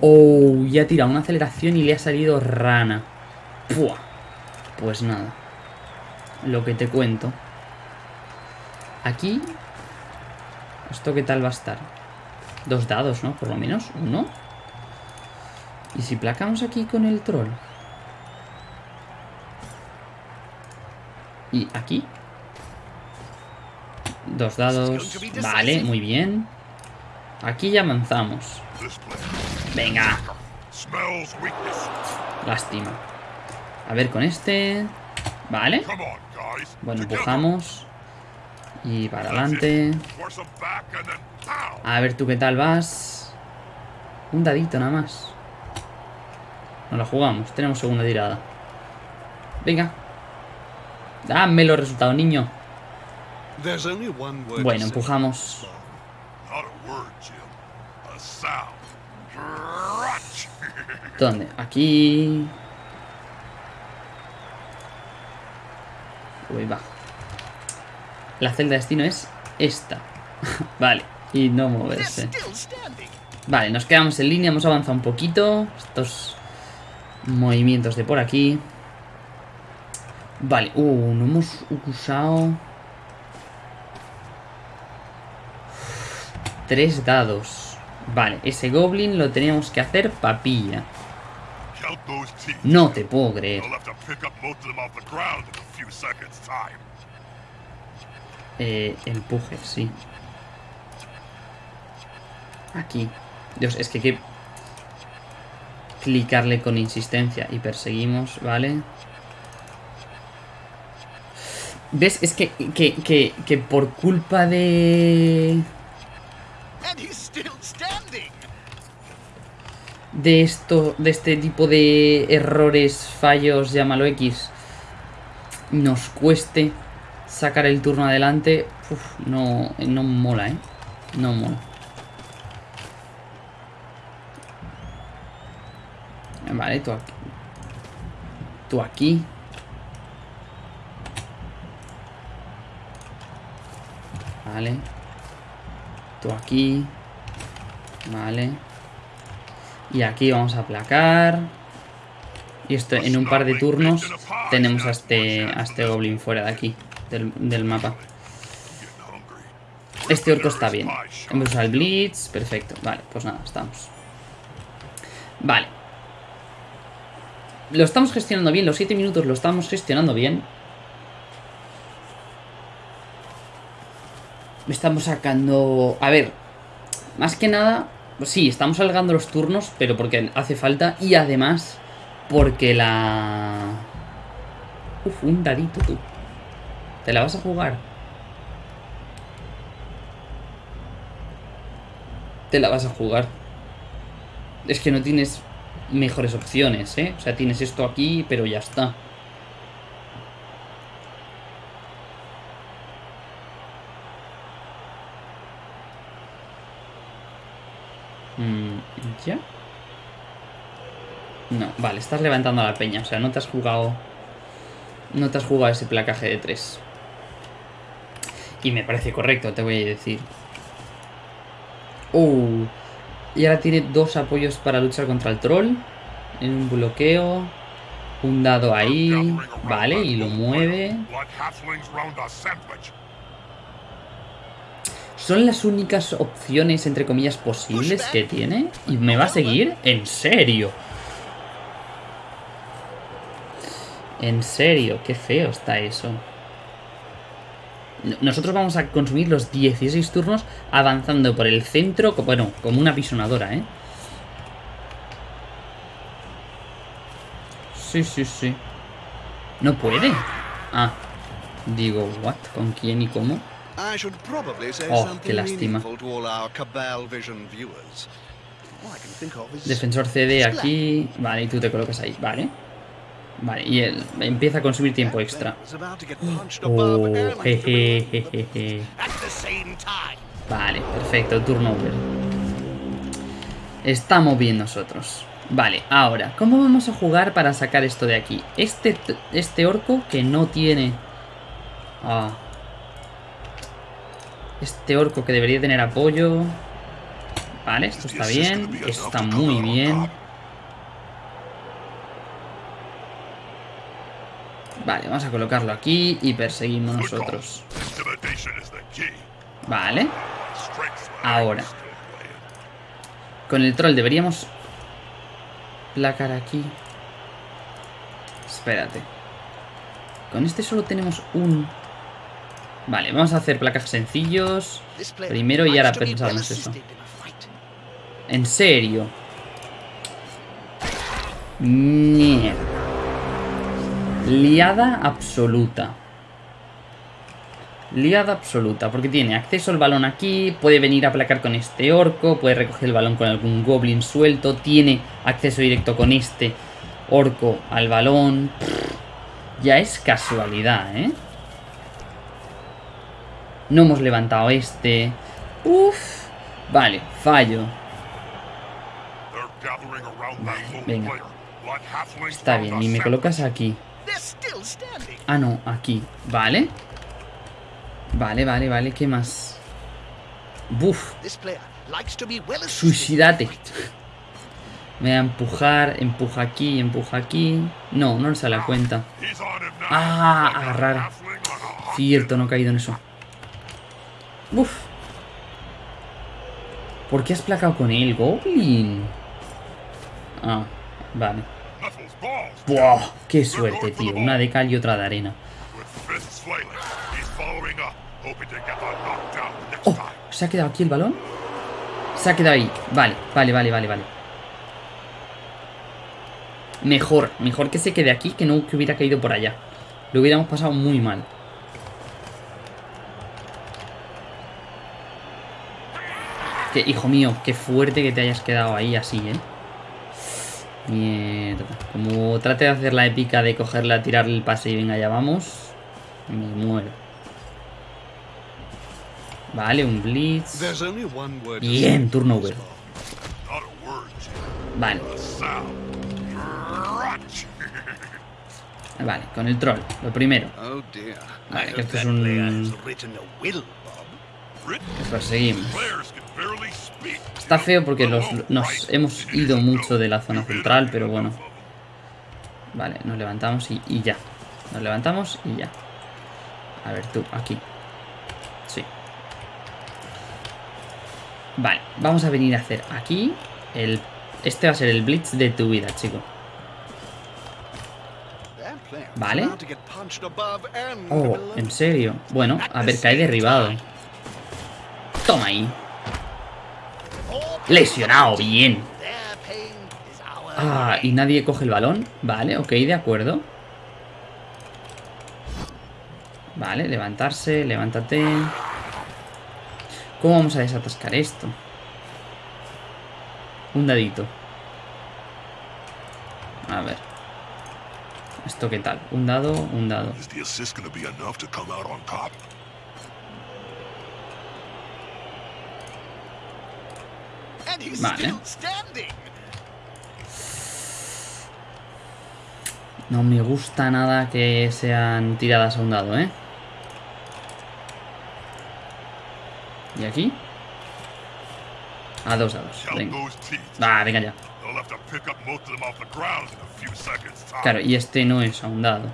Oh, ya ha tirado una aceleración y le ha salido rana. Pues nada. Lo que te cuento. Aquí... ¿Esto qué tal va a estar? Dos dados, ¿no? Por lo menos. Uno. ¿Y si placamos aquí con el troll? Y aquí. Dos dados. Vale, muy bien. Aquí ya avanzamos. Venga. Lástima. A ver con este. Vale. Bueno, empujamos. Y para adelante. A ver tú qué tal vas. Un dadito nada más. No la jugamos. Tenemos segunda tirada. Venga. Dame los resultados, niño. Bueno, empujamos. ¿Dónde? Aquí. Uy, va. La celda de destino es esta. vale. Y no moverse. Vale, nos quedamos en línea. Hemos avanzado un poquito. Estos movimientos de por aquí. Vale. Uh, no hemos usado... Tres dados. Vale, ese goblin lo teníamos que hacer papilla. No te puedo creer. Eh, empuje, sí. Aquí. Dios, es que que clicarle con insistencia y perseguimos, ¿vale? ¿Ves? Es que, que, que, que por culpa de... de esto, de este tipo de errores, fallos, llámalo X, nos cueste sacar el turno adelante, no, no mola, ¿eh? No mola. Vale, tú aquí. Tú aquí. Vale. Tú aquí. Vale. Y aquí vamos a aplacar. Y esto en un par de turnos tenemos a este, a este goblin fuera de aquí, del, mapa. Este orco está bien. Hemos usado el blitz, perfecto. Vale, pues nada, estamos. Vale. Lo estamos gestionando bien, los 7 minutos lo estamos gestionando bien. Estamos sacando... A ver, más que nada... Sí, estamos alargando los turnos, pero porque hace falta. Y además porque la... Uf, un dadito tú. ¿Te la vas a jugar? Te la vas a jugar. Es que no tienes mejores opciones, ¿eh? O sea, tienes esto aquí, pero ya está. Mm, ¿Ya? No, vale, estás levantando la peña. O sea, no te has jugado... No te has jugado ese placaje de 3. Y me parece correcto, te voy a decir. Uh, y ahora tiene dos apoyos para luchar contra el troll. En un bloqueo. Un dado ahí. Vale, y lo mueve. ¿Son las únicas opciones, entre comillas, posibles que tiene? ¿Y me va a seguir? ¿En serio? En serio, qué feo está eso. Nosotros vamos a consumir los 16 turnos avanzando por el centro, bueno, como una pisonadora, ¿eh? Sí, sí, sí. ¿No puede? Ah, digo, ¿what? ¿Con quién y cómo? Oh, qué lástima. Defensor CD aquí. Vale, y tú te colocas ahí, vale. Vale, y él empieza a consumir tiempo extra. Oh, Vale, perfecto, turno over. Estamos bien nosotros. Vale, ahora, ¿cómo vamos a jugar para sacar esto de aquí? Este, este orco que no tiene... Ah. Este orco que debería tener apoyo... Vale, esto está bien. Esto está muy bien. Vale, vamos a colocarlo aquí y perseguimos nosotros. Vale. Ahora. Con el troll deberíamos placar aquí. Espérate. Con este solo tenemos un... Vale, vamos a hacer placas sencillos. Primero y ahora pensamos eso. ¿En serio? Mierda. Liada absoluta. Liada absoluta, porque tiene acceso al balón aquí, puede venir a placar con este orco, puede recoger el balón con algún goblin suelto, tiene acceso directo con este orco al balón. ya es casualidad, ¿eh? No hemos levantado este. Uf. Vale, fallo. venga. Está bien, y me colocas aquí. Ah, no, aquí. Vale. Vale, vale, vale. ¿Qué más? Buf. Suicidate. Me voy a empujar, empuja aquí, empuja aquí. No, no se la cuenta. Ah, agarrar. Cierto, no he caído en eso. Uf. ¿Por qué has placado con él, Goblin? Ah, vale. ¡Buah! ¡Qué suerte, tío! Una de cal y otra de arena. ¡Oh! ¿Se ha quedado aquí el balón? Se ha quedado ahí. Vale, vale, vale, vale, vale. Mejor, mejor que se quede aquí que no que hubiera caído por allá. Lo hubiéramos pasado muy mal. Que, hijo mío, qué fuerte que te hayas quedado ahí así, ¿eh? Mierda. Como trate de hacer la épica de cogerla, tirarle el pase y venga, ya vamos. Me muero. Vale, un blitz. Bien, turno over. Vale. Vale, con el troll, lo primero. Oh, Vale, que esto es un... Que perseguimos. Está feo porque nos hemos ido mucho de la zona central, pero bueno. Vale, nos levantamos y, y ya. Nos levantamos y ya. A ver, tú, aquí. Sí. Vale, vamos a venir a hacer aquí el... Este va a ser el blitz de tu vida, chico. Vale. Oh, ¿en serio? Bueno, a ver, cae derribado. Toma ahí. Lesionado, bien. Ah, y nadie coge el balón. Vale, ok, de acuerdo. Vale, levantarse, levántate. ¿Cómo vamos a desatascar esto? Un dadito. A ver. ¿Esto qué tal? Un dado, un dado. Vale. No me gusta nada que sean tiradas a un dado, ¿eh? ¿Y aquí? A dos dados. Venga. Ah, venga ya. Claro, y este no es a un dado.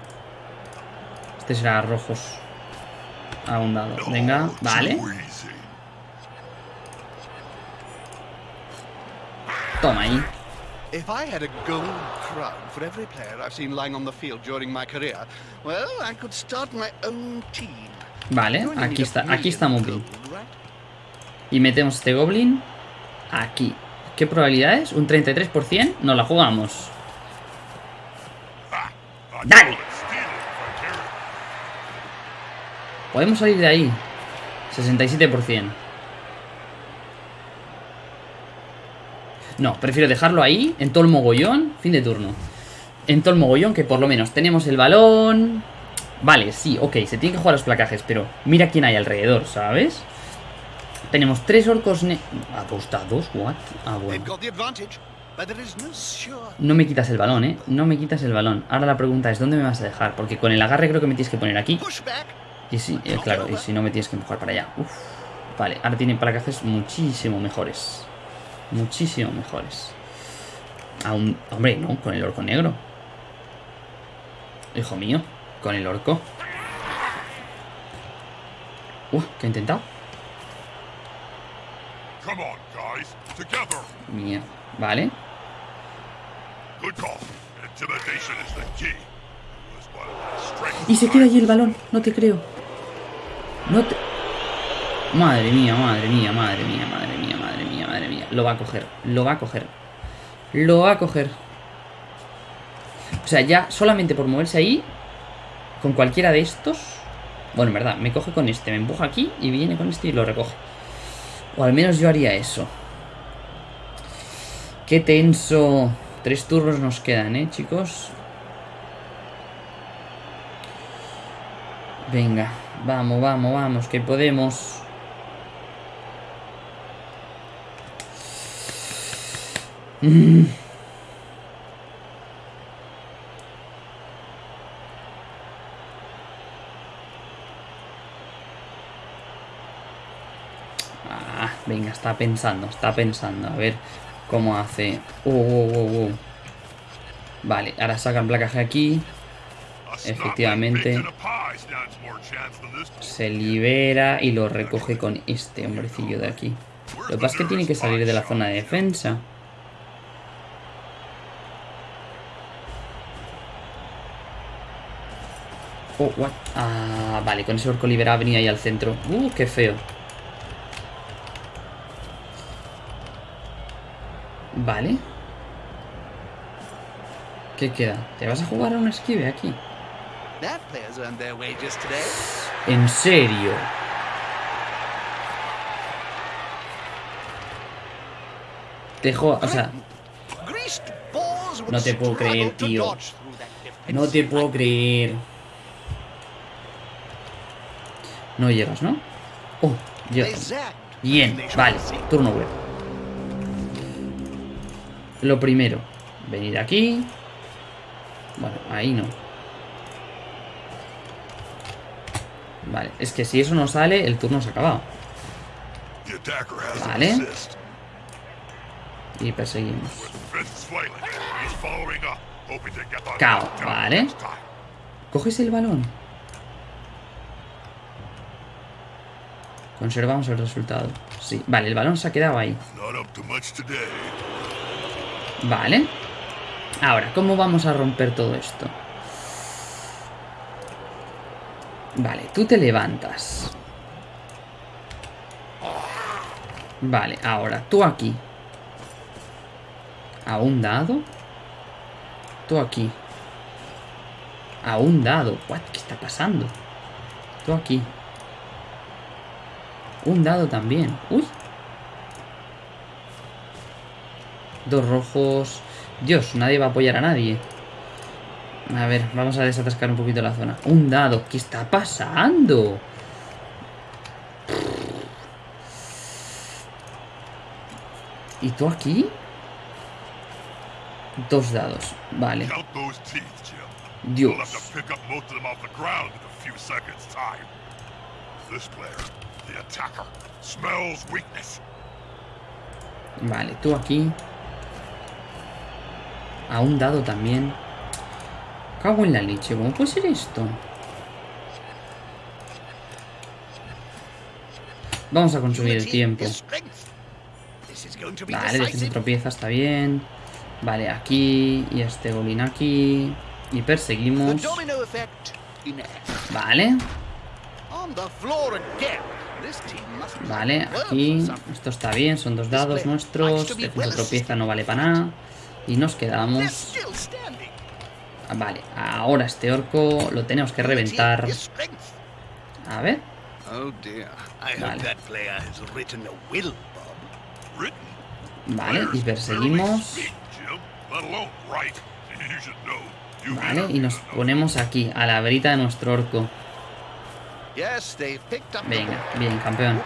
Este será rojos. A un dado. Venga, vale. Toma ahí. If I had a gold crown for every player I've seen lying on the field during my career, well, I could start my own team. Vale, aquí está, aquí está muy bien. Y metemos este goblin aquí. ¿Qué probabilidades? ¿Un 33%? No la jugamos. ¡Dale! Podemos salir de ahí. 67%. No, prefiero dejarlo ahí, en todo el mogollón. Fin de turno. En todo el mogollón, que por lo menos tenemos el balón. Vale, sí, ok, se tienen que jugar los placajes, pero mira quién hay alrededor, ¿sabes? Tenemos tres orcos ne ¿Apostados? ¿What? Ah, bueno. No me quitas el balón, ¿eh? No me quitas el balón. Ahora la pregunta es, ¿dónde me vas a dejar? Porque con el agarre creo que me tienes que poner aquí. Y sí, eh, claro, y si no me tienes que empujar para allá. Uf. Vale, ahora tiene placajes muchísimo mejores. Muchísimo mejores. Aún, hombre, no, con el orco negro. Hijo mío, con el orco. Uh, ¿qué ha intentado? Mía, vale. Y se queda allí el balón, no te creo. No te... Madre mía, madre mía, madre mía, madre mía, madre mía, madre mía. Lo va a coger, lo va a coger. Lo va a coger. O sea, ya solamente por moverse ahí, con cualquiera de estos... Bueno, en verdad, me coge con este, me empuja aquí y viene con este y lo recoge. O al menos yo haría eso. Qué tenso. Tres turnos nos quedan, ¿eh, chicos? Venga, vamos, vamos, vamos, que podemos. Mm. Venga, está pensando, está pensando. A ver cómo hace. Uh, uh, uh, vale, ahora sacan placaje aquí. Efectivamente. Se libera y lo recoge con este hombrecillo de aquí. Lo que pasa es que tiene que salir de la zona de defensa. Oh, what? Ah, vale, con ese orco liberado venía ahí al centro. Uh, qué feo. Vale. ¿Qué queda? ¿Te vas a jugar a un esquive aquí? ¿En serio? Te o sea... No te puedo creer, tío. No te puedo creer. No llegas, ¿no? Oh, llegas. Bien, vale. Turno web. Lo primero. Venir aquí. Bueno, ahí no. Vale, es que si eso no sale, el turno se ha acabado. Vale. Y perseguimos. Cao, vale. ¿Coges el balón? Conservamos el resultado. Sí, vale, el balón se ha quedado ahí. Vale. Ahora, ¿cómo vamos a romper todo esto? Vale, tú te levantas. Vale, ahora, tú aquí. ¿A un dado? Tú aquí. A un dado. ¿Qué está pasando? Tú aquí. Un dado también. ¡Uy! Dos rojos. Dios, nadie va a apoyar a nadie. A ver, vamos a desatascar un poquito la zona. Un dado. ¿Qué está pasando? ¿Y tú aquí? Dos dados. Vale. Dios. Vale, tú aquí. A un dado también. Cago en la leche, ¿cómo puede ser esto? Vamos a consumir el tiempo. Vale, defensa tropieza, está bien. Vale, aquí. Y este golín aquí. Y perseguimos. Vale. Vale, aquí. Esto está bien, son dos dados nuestros. Defensa tropieza no vale para nada. Y nos quedamos... Vale, ahora este orco lo tenemos que reventar. A ver. Vale. Vale, y perseguimos. Vale, y nos ponemos aquí, a la verita de nuestro orco. Venga, bien, campeón.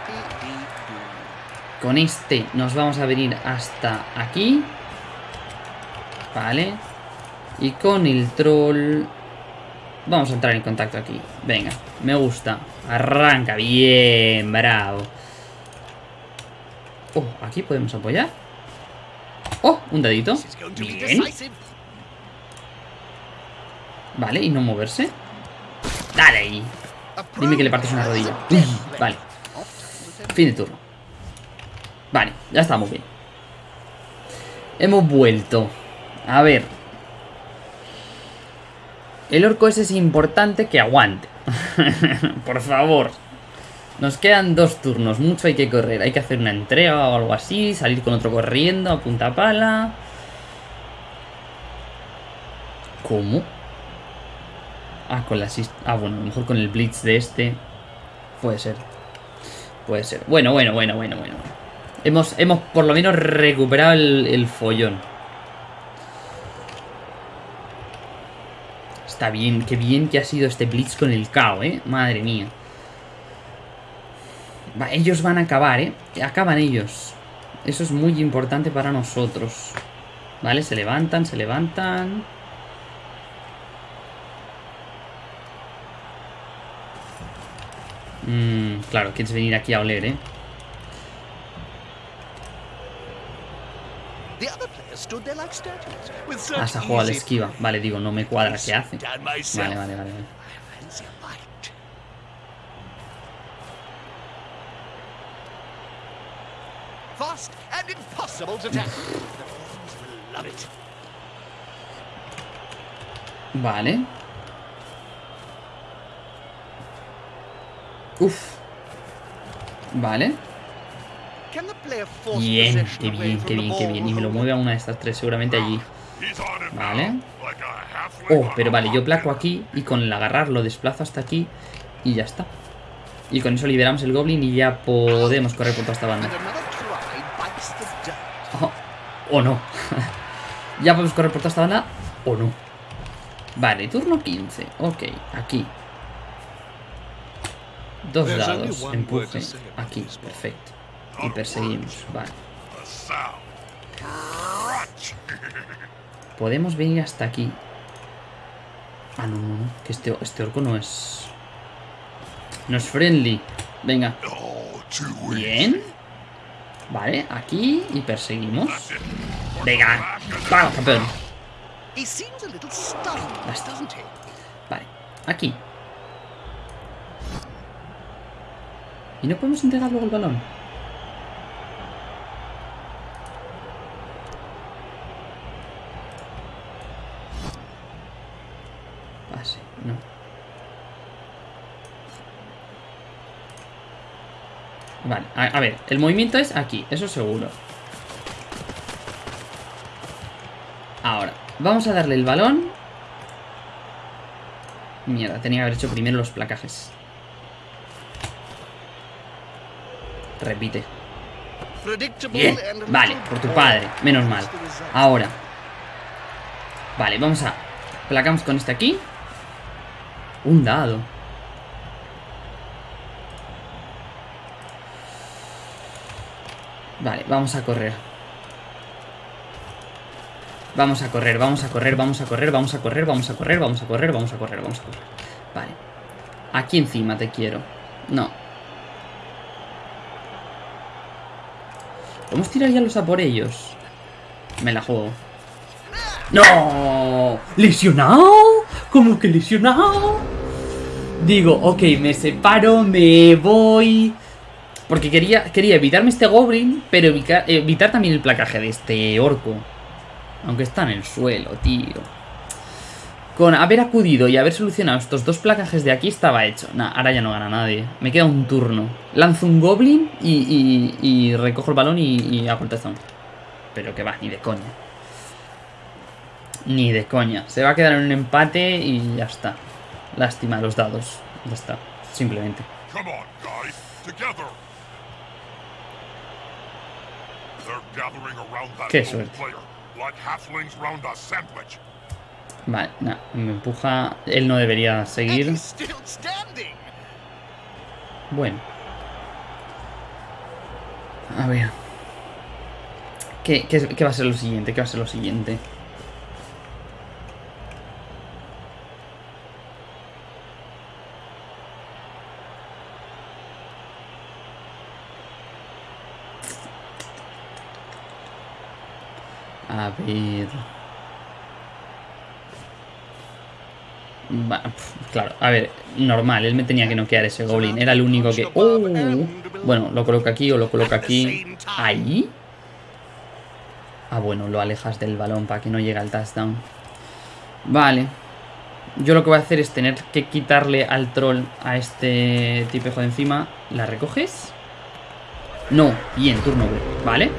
Con este nos vamos a venir hasta aquí. Vale. Y con el troll... Vamos a entrar en contacto aquí. Venga, me gusta. Arranca, bien, bravo. Oh, aquí podemos apoyar. Oh, un dedito. Bien. Vale, y no moverse. Dale ahí. Dime que le partes una rodilla. vale. Fin de turno. Vale, ya estamos bien. Hemos vuelto. A ver. El orco ese es importante que aguante. Por favor. Nos quedan dos turnos. Mucho hay que correr. Hay que hacer una entrega o algo así. Salir con otro corriendo a punta pala. ¿Cómo? Ah, con la Ah, bueno, a lo mejor con el blitz de este. Puede ser. Puede ser. Bueno, bueno, bueno, bueno, bueno. Hemos, hemos por lo menos recuperado el follón. Está bien, qué bien que ha sido este Blitz con el KO, ¿eh? Madre mía. ellos van a acabar, ¿eh? Acaban ellos. Eso es muy importante para nosotros. Vale, se levantan, se levantan. Mmm, claro, quieres venir aquí a oler, ¿eh? Hasta juega la esquiva. Vale, digo, no me cuadra qué hace. Vale, vale, vale. Vale. Uf. Vale. Bien, qué bien, qué bien, qué bien. Y me lo mueve a una de estas tres, seguramente allí. Vale. Oh, pero vale, yo placo aquí y con el agarrar lo desplazo hasta aquí y ya está. Y con eso liberamos el goblin y ya podemos correr por toda esta banda. Oh, oh no. Ya podemos correr por toda esta banda o no. Vale, turno 15. Ok, aquí. Dos dados, empuje. Aquí, perfecto. Y perseguimos, vale. Podemos venir hasta aquí. Ah, no, no, no. Que este, este orco no es... No es friendly. Venga. Bien. Vale, aquí y perseguimos. Venga. Vamos, campeón. He seems a little stunned, Basta. doesn't he? Vale, aquí. ¿Y no podemos entregar luego el balón? Pase, no. Vale, a, a ver, el movimiento es aquí, eso seguro. Ahora, vamos a darle el balón Mierda, tenía que haber hecho primero los placajes. Repite. Bien, vale, por tu padre, menos mal. Ahora. Vale, vamos a... Placamos con este aquí. Un dado. Vale, vamos a correr. Vamos a correr, vamos a correr, vamos a correr, vamos a correr, vamos a correr, vamos a correr, vamos a correr, vamos a correr. Vale. Aquí encima te quiero. No. ¿Podemos tirar ya los a por ellos? Me la juego. ¡No! ¿Lesionado? ¿Cómo que lesionado? Digo, ok, me separo, me voy... Porque quería, quería evitarme este goblin, pero evitar, evitar también el placaje de este orco. Aunque está en el suelo, tío. Con haber acudido y haber solucionado estos dos placajes de aquí estaba hecho. Nah, ahora ya no gana nadie. Me queda un turno. Lanzo un goblin y, y- y recojo el balón y, y hago el touchdown. Pero que va, ni de coña. Ni de coña. Se va a quedar en un empate y ya está. Lástima los dados. Ya está. Simplemente. Qué suerte. Vale, nah, me empuja. Él no debería seguir. Bueno. A ver. ¿Qué, qué, qué va a ser lo siguiente? ¿Qué va a ser lo siguiente? A ver... Claro, a ver, normal, él me tenía que noquear ese goblin, era el único que... ¡Oh! Bueno, lo coloco aquí o lo coloco aquí. ¿Ahí? Ah, bueno, lo alejas del balón para que no llegue al touchdown. Vale. Yo lo que voy a hacer es tener que quitarle al troll a este tipejo de encima. ¿La recoges? No, bien, turno B, ¿vale?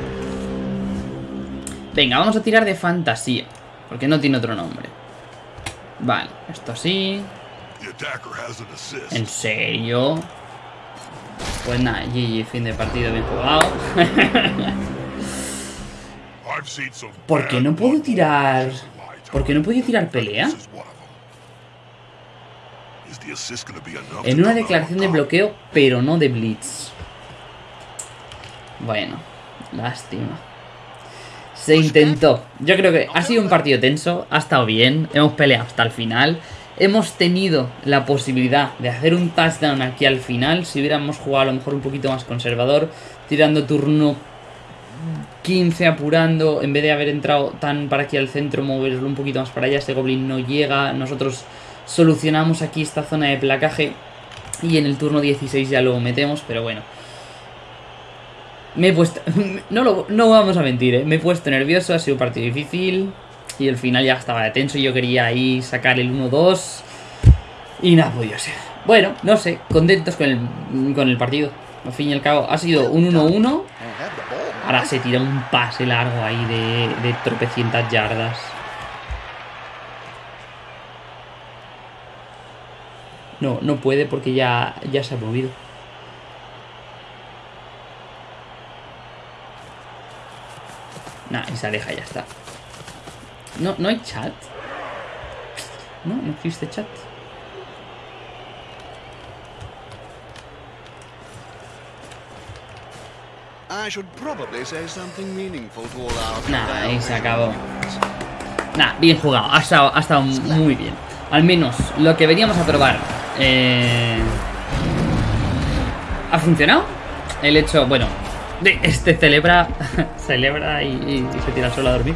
Venga, vamos a tirar de fantasía. Porque no tiene otro nombre. Vale, esto assist. ¿En serio? Pues nada, GG, fin de partido bien jugado. ¿Por qué no puedo tirar...? ¿Por qué no puedo tirar pelea? En una declaración de bloqueo, pero no de blitz. Bueno, lástima. Se intentó. Yo creo que ha sido un partido tenso, ha estado bien, hemos peleado hasta el final. Hemos tenido la posibilidad de hacer un touchdown aquí al final. Si hubiéramos jugado a lo mejor un poquito más conservador, tirando turno 15 apurando, en vez de haber entrado tan para aquí al centro, moverlo un poquito más para allá, ese goblin no llega, nosotros solucionamos aquí esta zona de placaje y en el turno 16 ya lo metemos, pero bueno. Me he puesto... No, lo, no vamos a mentir, ¿eh? me he puesto nervioso, ha sido un partido difícil y el final ya estaba de tenso y yo quería ahí sacar el 1-2 y nada podía ser. Bueno, no sé, contentos con el, con el partido. Al fin y al cabo, ha sido un 1-1. I had the ball. Ahora se tira un pase largo ahí de, de tropecientas yardas. No, no puede porque ya, ya se ha movido. Nah, y se aleja, ya está. No, no hay chat. No, no existe chat. Nah, ahí se acabó. Nah, bien jugado. Ha estado, ha estado muy bien. Al menos lo que veníamos a probar. eh, ¿Ha funcionado? El hecho, bueno, este celebra. celebra y, se tira solo a dormir.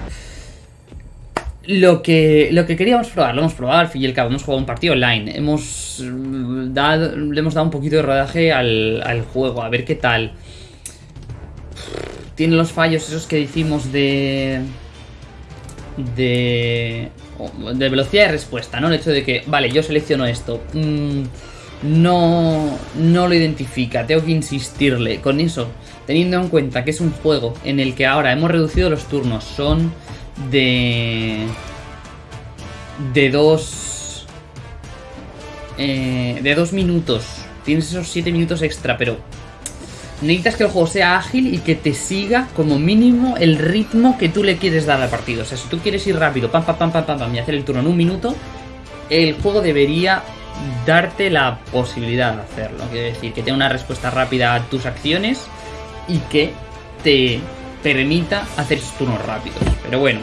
Lo que, lo que queríamos probar, lo hemos probado al fin y al cabo. Hemos jugado un partido online. Hemos mm, dado, le hemos dado un poquito de rodaje al, al juego, a ver qué tal. Tiene los fallos esos que decimos de de, de velocidad de respuesta, ¿no? El hecho de que, vale, yo selecciono esto, mm, no, no lo identifica, tengo que insistirle con eso, teniendo en cuenta que es un juego en el que ahora hemos reducido los turnos, son de... de dos... eh, de dos minutos, tienes esos siete minutos extra, pero necesitas que el juego sea ágil y que te siga como mínimo el ritmo que tú le quieres dar al partido. O sea, si tú quieres ir rápido, pam, pam, pam, pam, pam, pam, y hacer el turno en un minuto, el juego debería darte la posibilidad de hacerlo. Quiere decir, que tenga una respuesta rápida a tus acciones y que te permita hacer turnos rápidos. Pero bueno,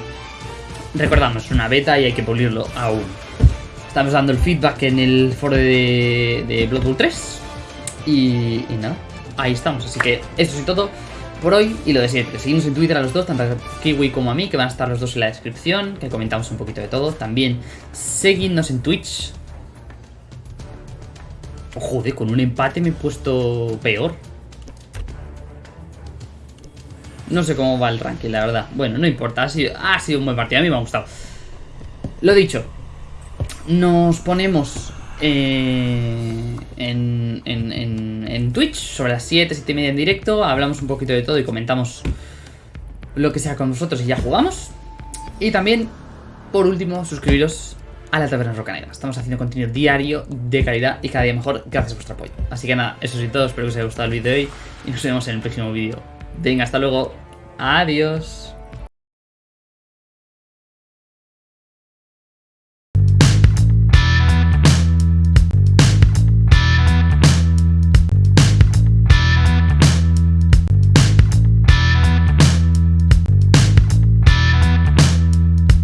recordamos, es una beta y hay que pulirlo aún. Estamos dando el feedback en el foro de, de Blood Bowl 3. Y, y nada, ahí estamos. Así que eso es todo por hoy y lo de siempre. Seguimos en Twitter a los dos, tanto a Kiwi como a mí, que van a estar los dos en la descripción, que comentamos un poquito de todo. También seguidnos en Twitch. Joder, con un empate me he puesto peor. No sé cómo va el ranking, la verdad. Bueno, no importa, ha sido, un buen partido, a mí me ha gustado. Lo dicho, nos ponemos eh, en, en Twitch sobre las 7, 7 y media en directo. Hablamos un poquito de todo y comentamos lo que sea con nosotros y ya jugamos. Y también, por último, suscribiros a la Taberna Rocanera. Estamos haciendo contenido diario de calidad y cada día mejor gracias a vuestro apoyo. Así que nada, eso es todo. Espero que os haya gustado el vídeo de hoy y nos vemos en el próximo vídeo. Venga, hasta luego. Adiós.